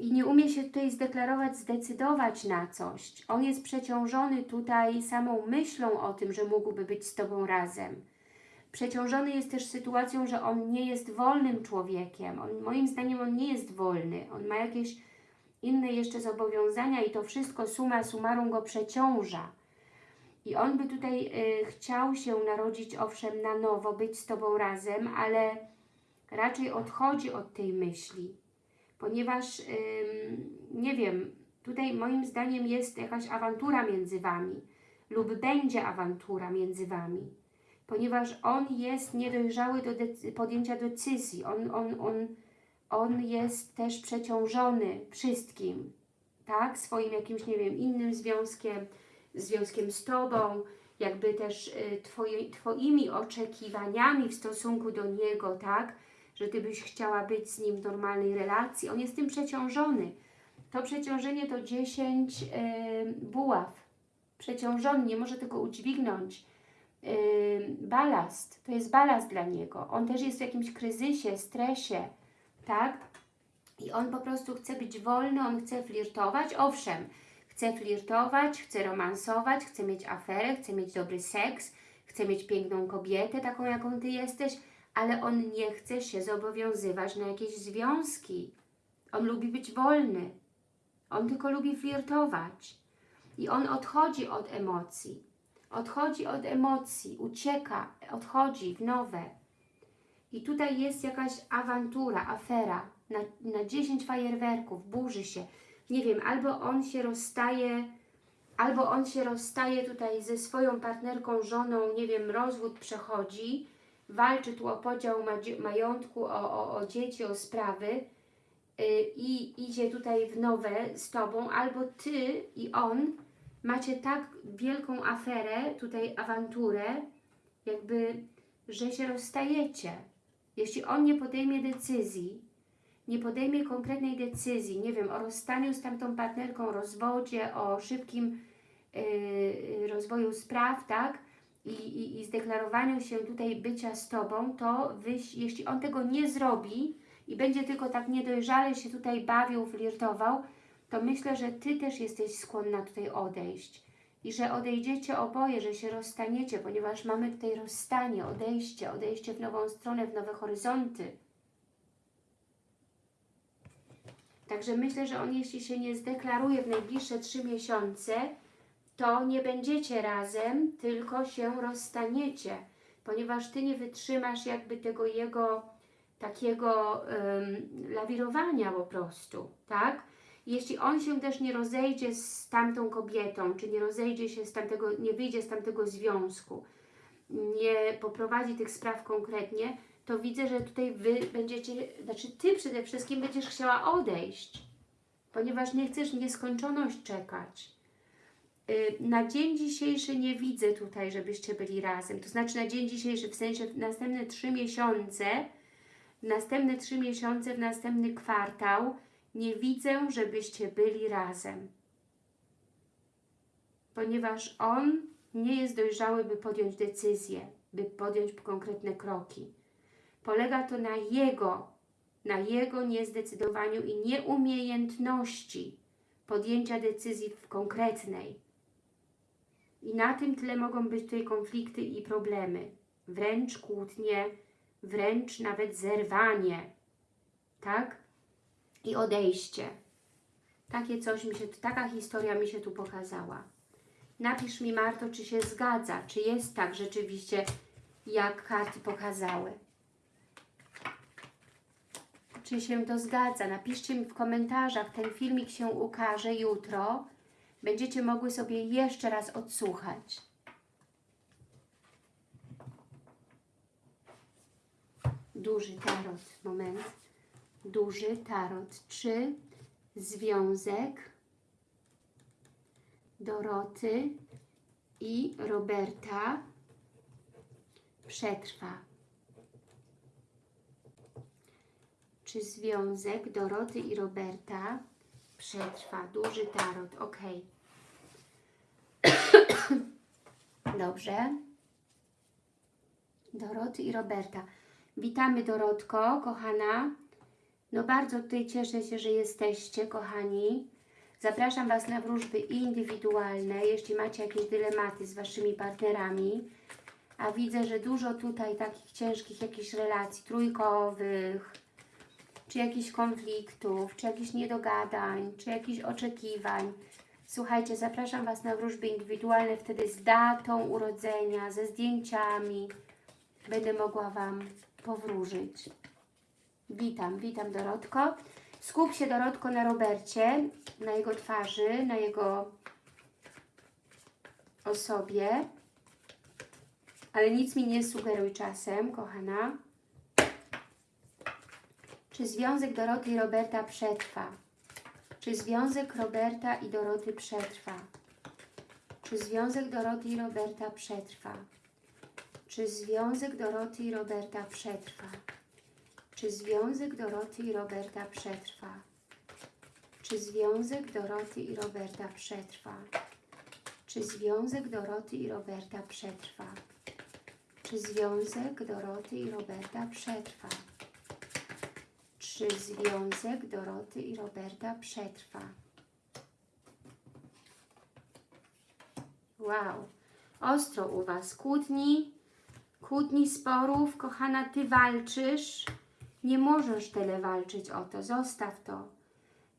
I nie umie się tutaj zdeklarować, zdecydować na coś. On jest przeciążony tutaj samą myślą o tym, że mógłby być z Tobą razem. Przeciążony jest też sytuacją, że on nie jest wolnym człowiekiem. On, moim zdaniem on nie jest wolny. On ma jakieś inne jeszcze zobowiązania i to wszystko suma summarum go przeciąża. I on by tutaj y, chciał się narodzić, owszem, na nowo, być z Tobą razem, ale raczej odchodzi od tej myśli, ponieważ, nie wiem, tutaj moim zdaniem jest jakaś awantura między Wami lub będzie awantura między Wami, ponieważ on jest niedojrzały do decy podjęcia decyzji, on, on, on, on jest też przeciążony wszystkim, tak, swoim jakimś, nie wiem, innym związkiem, związkiem z Tobą, jakby też y, twoje, Twoimi oczekiwaniami w stosunku do Niego, tak, że Ty byś chciała być z Nim w normalnej relacji. On jest tym przeciążony. To przeciążenie to 10 y, buław. Przeciążony, nie może tego udźwignąć. Y, balast, to jest balast dla Niego. On też jest w jakimś kryzysie, stresie, tak? I on po prostu chce być wolny, on chce flirtować. Owszem, chce flirtować, chce romansować, chce mieć aferę, chce mieć dobry seks, chce mieć piękną kobietę, taką jaką Ty jesteś, ale on nie chce się zobowiązywać na jakieś związki. On lubi być wolny. On tylko lubi flirtować. I on odchodzi od emocji. Odchodzi od emocji, ucieka, odchodzi w nowe. I tutaj jest jakaś awantura, afera na, na 10 fajerwerków, burzy się. Nie wiem, albo on się rozstaje, albo on się rozstaje tutaj ze swoją partnerką, żoną, nie wiem, rozwód przechodzi, walczy tu o podział majątku, o, o, o dzieci, o sprawy yy, i idzie tutaj w nowe z Tobą, albo Ty i on macie tak wielką aferę, tutaj awanturę, jakby, że się rozstajecie. Jeśli on nie podejmie decyzji, nie podejmie konkretnej decyzji, nie wiem, o rozstaniu z tamtą partnerką, rozwodzie, o szybkim yy, rozwoju spraw, tak, i, i, i zdeklarowaniu się tutaj bycia z Tobą, to wyś, jeśli on tego nie zrobi i będzie tylko tak niedojrzale się tutaj bawił, flirtował, to myślę, że Ty też jesteś skłonna tutaj odejść. I że odejdziecie oboje, że się rozstaniecie, ponieważ mamy tutaj rozstanie, odejście, odejście w nową stronę, w nowe horyzonty. Także myślę, że on jeśli się nie zdeklaruje w najbliższe trzy miesiące, to nie będziecie razem, tylko się rozstaniecie, ponieważ Ty nie wytrzymasz jakby tego jego takiego um, lawirowania po prostu, tak? Jeśli on się też nie rozejdzie z tamtą kobietą, czy nie rozejdzie się z tamtego, nie wyjdzie z tamtego związku, nie poprowadzi tych spraw konkretnie, to widzę, że tutaj Wy będziecie, znaczy Ty przede wszystkim będziesz chciała odejść, ponieważ nie chcesz nieskończoność czekać. Y, na dzień dzisiejszy nie widzę tutaj, żebyście byli razem. To znaczy na dzień dzisiejszy, w sensie w następne trzy miesiące, w następne trzy miesiące, w następny kwartał, nie widzę, żebyście byli razem. Ponieważ on nie jest dojrzały, by podjąć decyzję, by podjąć konkretne kroki. Polega to na jego, na jego niezdecydowaniu i nieumiejętności podjęcia decyzji w konkretnej. I na tym tle mogą być tutaj konflikty i problemy. Wręcz kłótnie, wręcz nawet zerwanie. Tak? I odejście. Takie coś mi się, taka historia mi się tu pokazała. Napisz mi Marto, czy się zgadza, czy jest tak rzeczywiście, jak karty pokazały. Czy się to zgadza? Napiszcie mi w komentarzach. Ten filmik się ukaże jutro. Będziecie mogły sobie jeszcze raz odsłuchać. Duży tarot. Moment. Duży tarot. Czy związek Doroty i Roberta przetrwa? Czy związek Doroty i Roberta przetrwa? Duży tarot, ok. Dobrze. Doroty i Roberta. Witamy Dorotko, kochana. No bardzo tutaj cieszę się, że jesteście, kochani. Zapraszam Was na wróżby indywidualne, jeśli macie jakieś dylematy z Waszymi partnerami. A widzę, że dużo tutaj takich ciężkich jakichś relacji trójkowych, czy jakichś konfliktów, czy jakichś niedogadań, czy jakichś oczekiwań. Słuchajcie, zapraszam Was na wróżby indywidualne, wtedy z datą urodzenia, ze zdjęciami. Będę mogła Wam powróżyć. Witam, witam Dorotko. Skup się Dorotko na Robercie, na jego twarzy, na jego osobie. Ale nic mi nie sugeruj czasem, kochana. Czy związek Doroty i Roberta przetrwa? Czy związek Roberta i Doroty przetrwa? Czy związek Doroty i Roberta przetrwa? Czy związek Doroty i Roberta przetrwa? Czy związek Doroty i Roberta przetrwa? Czy związek Doroty i Roberta przetrwa? Czy związek Doroty i Roberta przetrwa? Czy związek Doroty i Roberta przetrwa? Czy związek Doroty i Roberta przetrwa? Wow, ostro u Was. Kłótni, kłótni, sporów. Kochana, Ty walczysz. Nie możesz tyle walczyć o to. Zostaw to.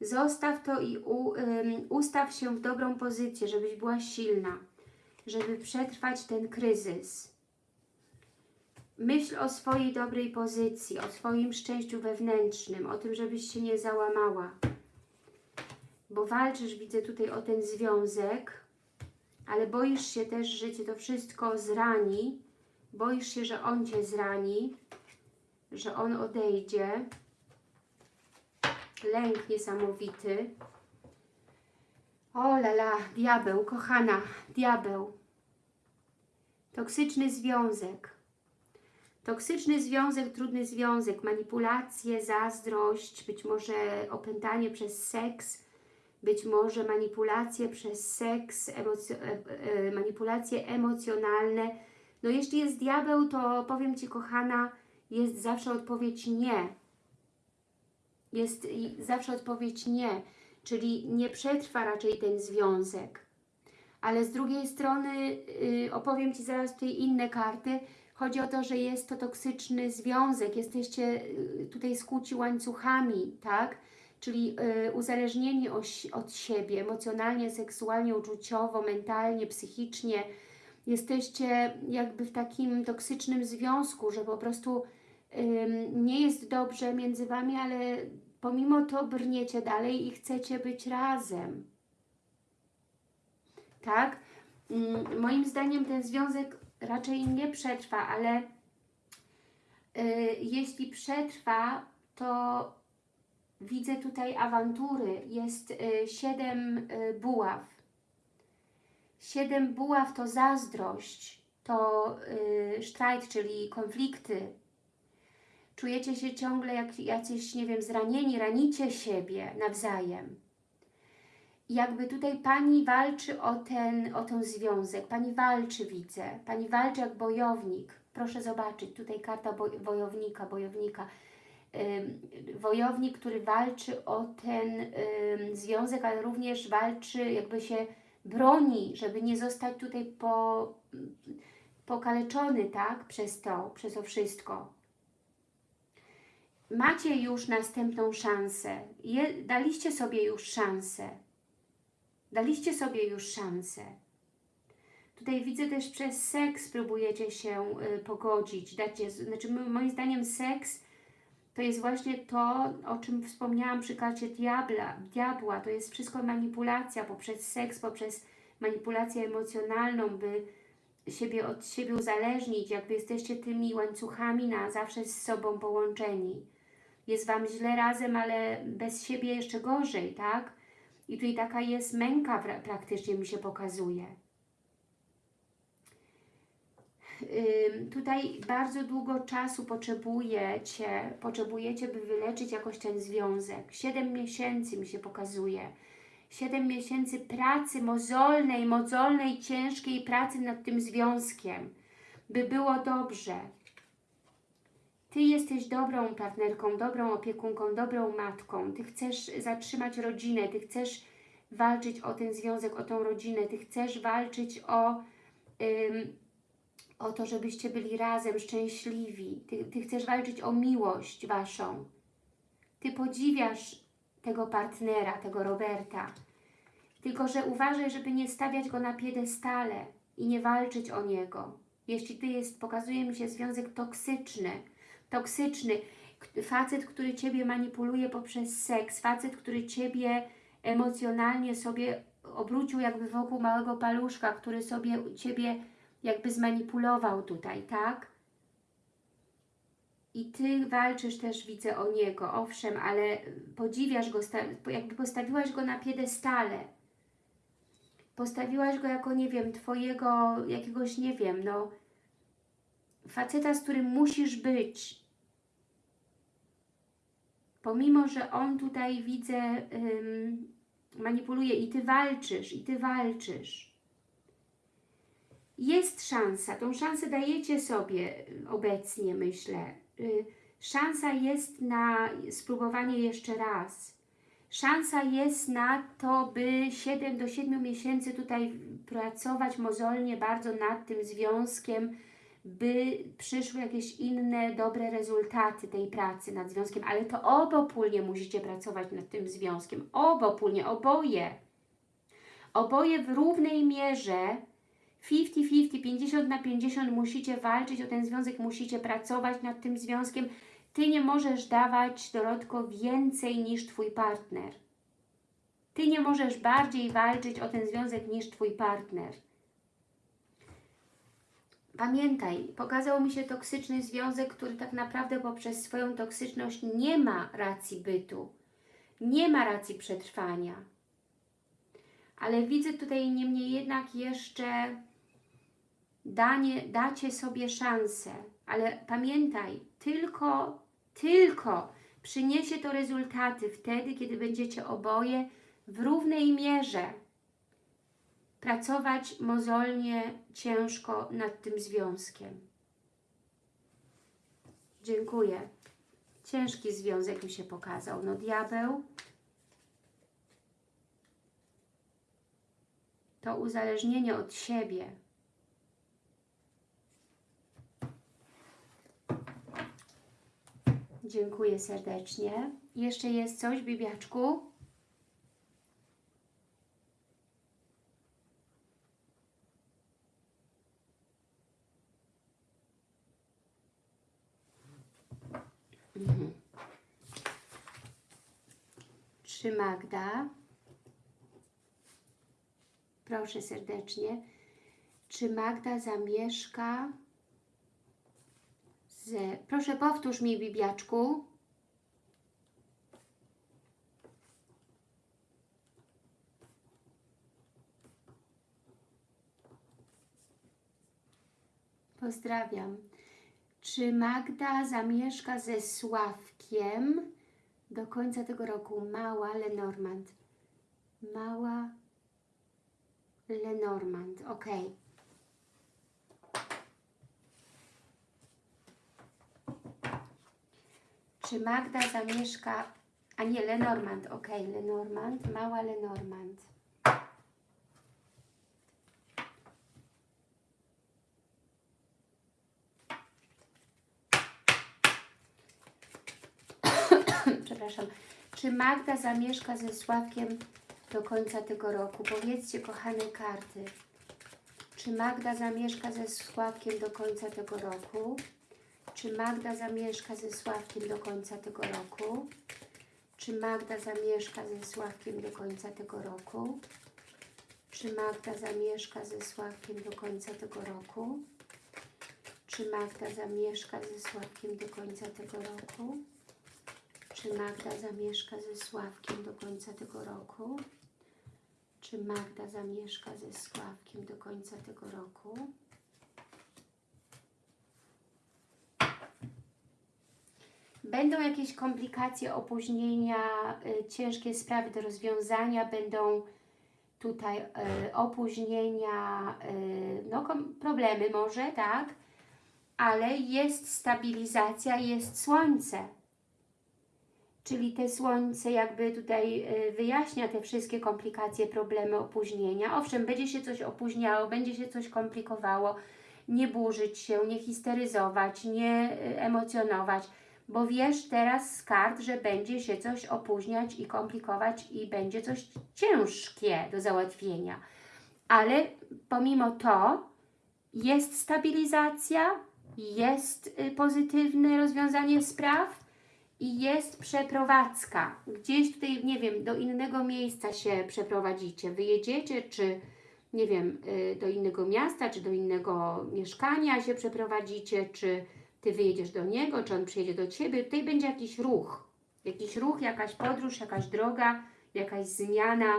Zostaw to i u, ym, ustaw się w dobrą pozycję, żebyś była silna, żeby przetrwać ten kryzys. Myśl o swojej dobrej pozycji, o swoim szczęściu wewnętrznym, o tym, żebyś się nie załamała. Bo walczysz, widzę tutaj o ten związek, ale boisz się też, że Cię to wszystko zrani. Boisz się, że on Cię zrani, że on odejdzie. Lęk niesamowity. O lala, diabeł, kochana, diabeł. Toksyczny związek. Toksyczny związek, trudny związek, manipulacje, zazdrość, być może opętanie przez seks, być może manipulacje przez seks, emoc e, e, manipulacje emocjonalne. No jeśli jest diabeł, to powiem Ci kochana, jest zawsze odpowiedź nie. Jest zawsze odpowiedź nie, czyli nie przetrwa raczej ten związek. Ale z drugiej strony yy, opowiem Ci zaraz tutaj inne karty, Chodzi o to, że jest to toksyczny związek, jesteście y, tutaj skłóci łańcuchami, tak? Czyli y, uzależnieni od siebie emocjonalnie, seksualnie, uczuciowo, mentalnie, psychicznie. Jesteście jakby w takim toksycznym związku, że po prostu nie jest dobrze między Wami, ale pomimo to brniecie dalej i chcecie być razem. Tak? Y, moim zdaniem ten związek raczej nie przetrwa, ale y, jeśli przetrwa, to widzę tutaj awantury. Jest y, siedem y, buław. Siedem buław to zazdrość, to y, czyli konflikty. Czujecie się ciągle jak jacyś, nie wiem, zranieni, ranicie siebie nawzajem jakby tutaj Pani walczy o ten, o ten związek. Pani walczy, widzę. Pani walczy jak bojownik. Proszę zobaczyć, tutaj karta boj, wojownika, bojownika. Ym, wojownik, który walczy o ten ym, związek, ale również walczy, jakby się broni, żeby nie zostać tutaj po, pokaleczony, tak, przez to, przez to wszystko. Macie już następną szansę. Je, daliście sobie już szansę. Daliście sobie już szansę. Tutaj widzę też przez seks próbujecie się y, pogodzić. Dacie, znaczy moim zdaniem seks to jest właśnie to, o czym wspomniałam przy karcie diabla, diabła. To jest wszystko manipulacja poprzez seks, poprzez manipulację emocjonalną, by siebie od siebie uzależnić, jakby jesteście tymi łańcuchami na zawsze z sobą połączeni. Jest Wam źle razem, ale bez siebie jeszcze gorzej, tak? I tutaj taka jest męka pra- praktycznie mi się pokazuje. Tutaj bardzo długo czasu potrzebujecie, potrzebujecie, by wyleczyć jakoś ten związek. Siedem miesięcy mi się pokazuje. Siedem miesięcy pracy mozolnej, mozolnej, ciężkiej pracy nad tym związkiem, by było dobrze. Ty jesteś dobrą partnerką, dobrą opiekunką, dobrą matką. Ty chcesz zatrzymać rodzinę, Ty chcesz walczyć o ten związek, o tą rodzinę. Ty chcesz walczyć o, ym, o to, żebyście byli razem, szczęśliwi. Ty, ty chcesz walczyć o miłość Waszą. Ty podziwiasz tego partnera, tego Roberta. Tylko, że uważaj, żeby nie stawiać go na piedestale i nie walczyć o niego. Jeśli Ty jest, pokazuje mi się związek toksyczny, toksyczny, facet, który Ciebie manipuluje poprzez seks, facet, który Ciebie emocjonalnie sobie obrócił jakby wokół małego paluszka, który sobie Ciebie jakby zmanipulował tutaj, tak? I Ty walczysz też, widzę, o niego, owszem, ale podziwiasz go, jakby postawiłaś go na piedestale. Postawiłaś go jako, nie wiem, Twojego jakiegoś, nie wiem, no, faceta, z którym musisz być. Pomimo, że on tutaj, widzę, manipuluje i Ty walczysz, i Ty walczysz. Jest szansa, tą szansę dajecie sobie y, obecnie, myślę. Y, Szansa jest na spróbowanie jeszcze raz. Szansa jest na to, by 7 do 7 miesięcy tutaj pracować mozolnie bardzo nad tym związkiem, by przyszły jakieś inne dobre rezultaty tej pracy nad związkiem, ale to obopólnie musicie pracować nad tym związkiem. Obopólnie, oboje. Oboje w równej mierze 50-50, 50 na 50 musicie walczyć o ten związek, musicie pracować nad tym związkiem. Ty nie możesz dawać, Dorotko, więcej niż Twój partner. Ty nie możesz bardziej walczyć o ten związek niż Twój partner. Pamiętaj, pokazał mi się toksyczny związek, który tak naprawdę poprzez swoją toksyczność nie ma racji bytu. Nie ma racji przetrwania. Ale widzę tutaj niemniej jednak jeszcze danie, dacie sobie szansę. Ale pamiętaj, tylko, tylko przyniesie to rezultaty wtedy, kiedy będziecie oboje w równej mierze pracować mozolnie, ciężko nad tym związkiem. Dziękuję. Ciężki związek mi się pokazał. No diabeł to uzależnienie od siebie. Dziękuję serdecznie. Jeszcze jest coś, Bibiaczku? Czy Magda? Proszę serdecznie. Czy Magda zamieszka z... Proszę powtórz mi, Bibiaczku. Pozdrawiam. Czy Magda zamieszka ze Sławkiem do końca tego roku mała Lenormand. Mała Lenormand, ok. Czy Magda zamieszka, a nie Lenormand, ok, Lenormand, mała Lenormand. Przepraszam. Czy Magda zamieszka ze Sławkiem do końca tego roku? Powiedzcie, kochane karty. Czy Magda zamieszka ze Sławkiem do końca tego roku? Czy Magda zamieszka ze Sławkiem do końca tego roku? Czy Magda zamieszka ze Sławkiem do końca tego roku? Czy Magda zamieszka ze Sławkiem do końca tego roku? Czy Magda zamieszka ze Sławkiem do końca tego roku? Czy Magda zamieszka ze Sławkiem do końca tego roku? Czy Magda zamieszka ze Sławkiem do końca tego roku? Będą jakieś komplikacje, opóźnienia, y, ciężkie sprawy do rozwiązania, będą tutaj y, opóźnienia, y, no problemy może, tak? Ale jest stabilizacja, jest słońce. Czyli te słońce jakby tutaj y, wyjaśnia te wszystkie komplikacje, problemy, opóźnienia. Owszem, będzie się coś opóźniało, będzie się coś komplikowało. Nie burzyć się, nie histeryzować, nie y, emocjonować, bo wiesz teraz z kart, że będzie się coś opóźniać i komplikować i będzie coś ciężkie do załatwienia. Ale pomimo to jest stabilizacja, jest y, pozytywne rozwiązanie spraw, i jest przeprowadzka. Gdzieś tutaj, nie wiem, do innego miejsca się przeprowadzicie. Wyjedziecie, czy nie wiem, y, do innego miasta, czy do innego mieszkania się przeprowadzicie, czy Ty wyjedziesz do niego, czy on przyjedzie do Ciebie. Tutaj będzie jakiś ruch. Jakiś ruch, jakaś podróż, jakaś droga, jakaś zmiana.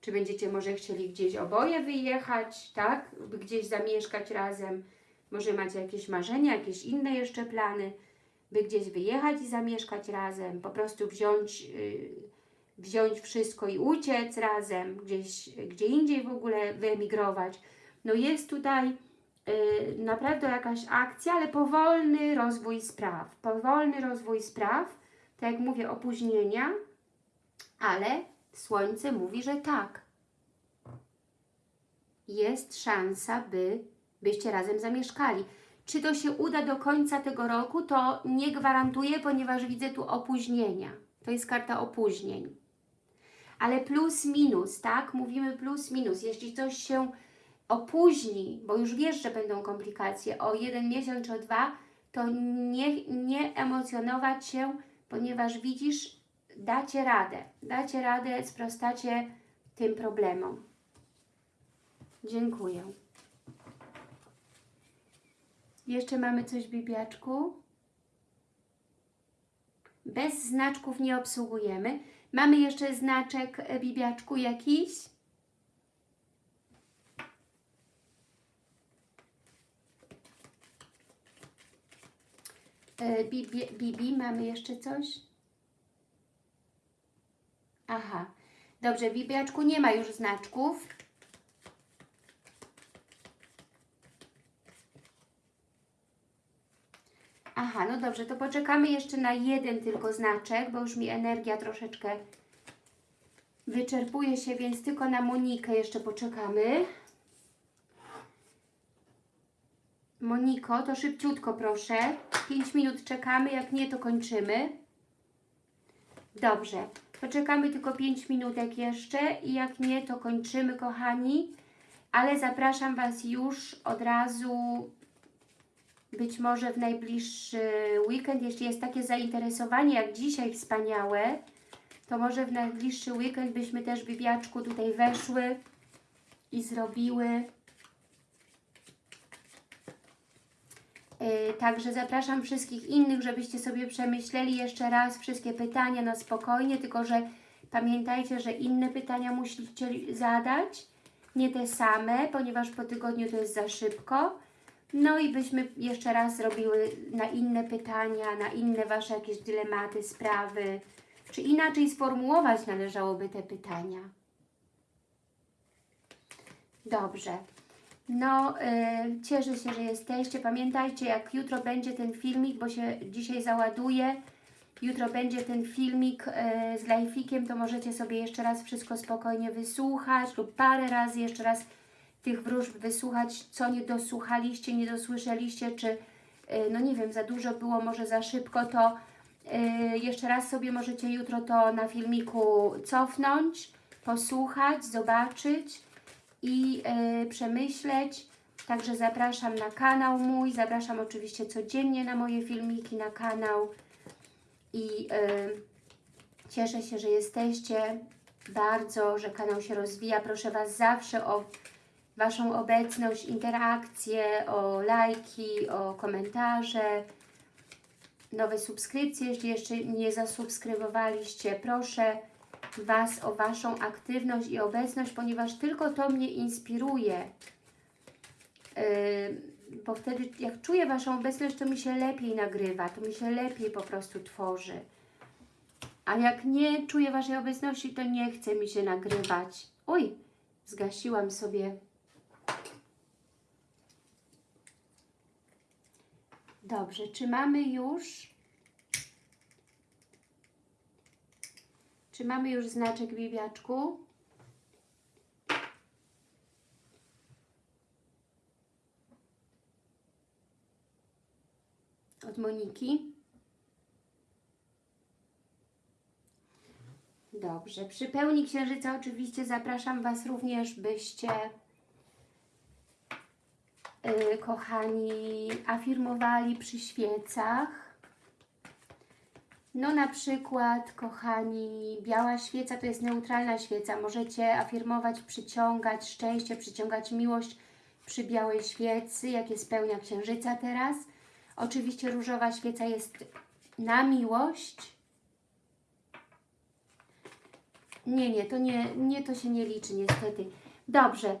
Czy będziecie może chcieli gdzieś oboje wyjechać, tak? Gdzieś zamieszkać razem. Może macie jakieś marzenia, jakieś inne jeszcze plany by gdzieś wyjechać i zamieszkać razem, po prostu wziąć, yy, wziąć wszystko i uciec razem, gdzieś, gdzie indziej w ogóle wyemigrować. No jest tutaj yy, naprawdę jakaś akcja, ale powolny rozwój spraw. Powolny rozwój spraw, tak jak mówię, opóźnienia, ale Słońce mówi, że tak. Jest szansa, by byście razem zamieszkali. Czy to się uda do końca tego roku, to nie gwarantuję, ponieważ widzę tu opóźnienia. To jest karta opóźnień. Ale plus, minus, tak? Mówimy plus, minus. Jeśli coś się opóźni, bo już wiesz, że będą komplikacje o jeden miesiąc czy o dwa, to nie, nie emocjonować się, ponieważ widzisz, dacie radę. Dacie radę, sprostacie tym problemom. Dziękuję. Jeszcze mamy coś, Bibiaczku? Bez znaczków nie obsługujemy. Mamy jeszcze znaczek, e, Bibiaczku, jakiś? E, Bibi, Bibi, mamy jeszcze coś? Aha. Dobrze, Bibiaczku, nie ma już znaczków. Aha, no dobrze, to poczekamy jeszcze na jeden tylko znaczek, bo już mi energia troszeczkę wyczerpuje się, więc tylko na Monikę jeszcze poczekamy. Moniko, to szybciutko proszę. 5 minut czekamy, jak nie to kończymy. Dobrze, poczekamy tylko 5 minutek jeszcze i jak nie to kończymy kochani. Ale zapraszam Was już od razu być może w najbliższy weekend, jeśli jest takie zainteresowanie jak dzisiaj wspaniałe, to może w najbliższy weekend byśmy też Bibiaczku tutaj weszły i zrobiły. Yy, także zapraszam wszystkich innych, żebyście sobie przemyśleli jeszcze raz wszystkie pytania na spokojnie, tylko że pamiętajcie, że inne pytania musicie zadać, nie te same, ponieważ po tygodniu to jest za szybko. No i byśmy jeszcze raz zrobiły na inne pytania, na inne Wasze jakieś dylematy, sprawy, czy inaczej sformułować należałoby te pytania. Dobrze. No, yy, cieszę się, że jesteście. Pamiętajcie, jak jutro będzie ten filmik, bo się dzisiaj załaduje, Jutro będzie ten filmik e, z lajfikiem, to możecie sobie jeszcze raz wszystko spokojnie wysłuchać lub parę razy jeszcze raz tych wróżb wysłuchać, co nie dosłuchaliście, nie dosłyszeliście, czy e, no nie wiem, za dużo było, może za szybko, to e, jeszcze raz sobie możecie jutro to na filmiku cofnąć, posłuchać, zobaczyć i e, przemyśleć. Także zapraszam na kanał mój, zapraszam oczywiście codziennie na moje filmiki na kanał i cieszę się, że jesteście bardzo, że kanał się rozwija. Proszę Was zawsze o Waszą obecność, interakcje, o lajki, o komentarze, nowe subskrypcje, jeśli jeszcze nie zasubskrybowaliście. Proszę Was o Waszą aktywność i obecność, ponieważ tylko to mnie inspiruje. Yy, bo wtedy jak czuję Waszą obecność, to mi się lepiej nagrywa, to mi się lepiej po prostu tworzy. A jak nie czuję Waszej obecności, to nie chce mi się nagrywać. Oj, zgasiłam sobie. Dobrze, czy mamy już... Czy mamy już znaczek bibiaczku? Od Moniki. Dobrze, przy pełni księżyca oczywiście zapraszam Was również, byście kochani afirmowali przy świecach. No na przykład, kochani, biała świeca to jest neutralna świeca. Możecie afirmować, przyciągać szczęście, przyciągać miłość przy białej świecy, jakie spełnia księżyca teraz. Oczywiście różowa świeca jest na miłość. Nie, nie, to nie, nie, to się nie liczy niestety. Dobrze.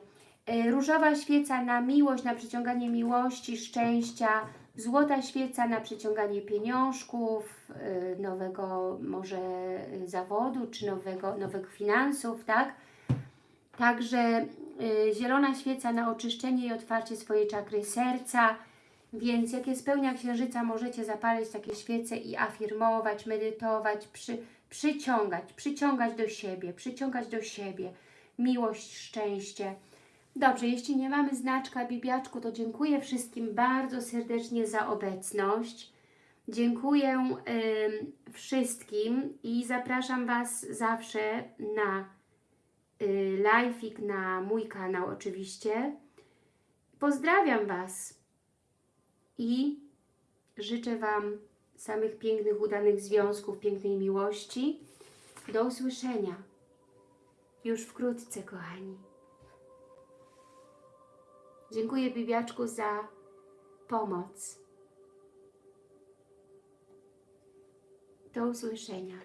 Y, Różowa świeca na miłość, na przyciąganie miłości, szczęścia. Złota świeca na przyciąganie pieniążków, y, nowego może y, zawodu, czy nowego, nowych finansów, tak? Także zielona świeca na oczyszczenie i otwarcie swojej czakry serca. Więc jakie spełnia księżyca, możecie zapalić takie świece i afirmować, medytować, przy, przyciągać, przyciągać do siebie, przyciągać do siebie miłość, szczęście. Dobrze, jeśli nie mamy znaczka bibiaczku, to dziękuję wszystkim bardzo serdecznie za obecność. Dziękuję ym, wszystkim i zapraszam Was zawsze na y, live'ik na mój kanał oczywiście. Pozdrawiam Was i życzę Wam samych pięknych, udanych związków, pięknej miłości. Do usłyszenia już wkrótce, kochani. Dziękuję Bibiaczku za pomoc. Do usłyszenia.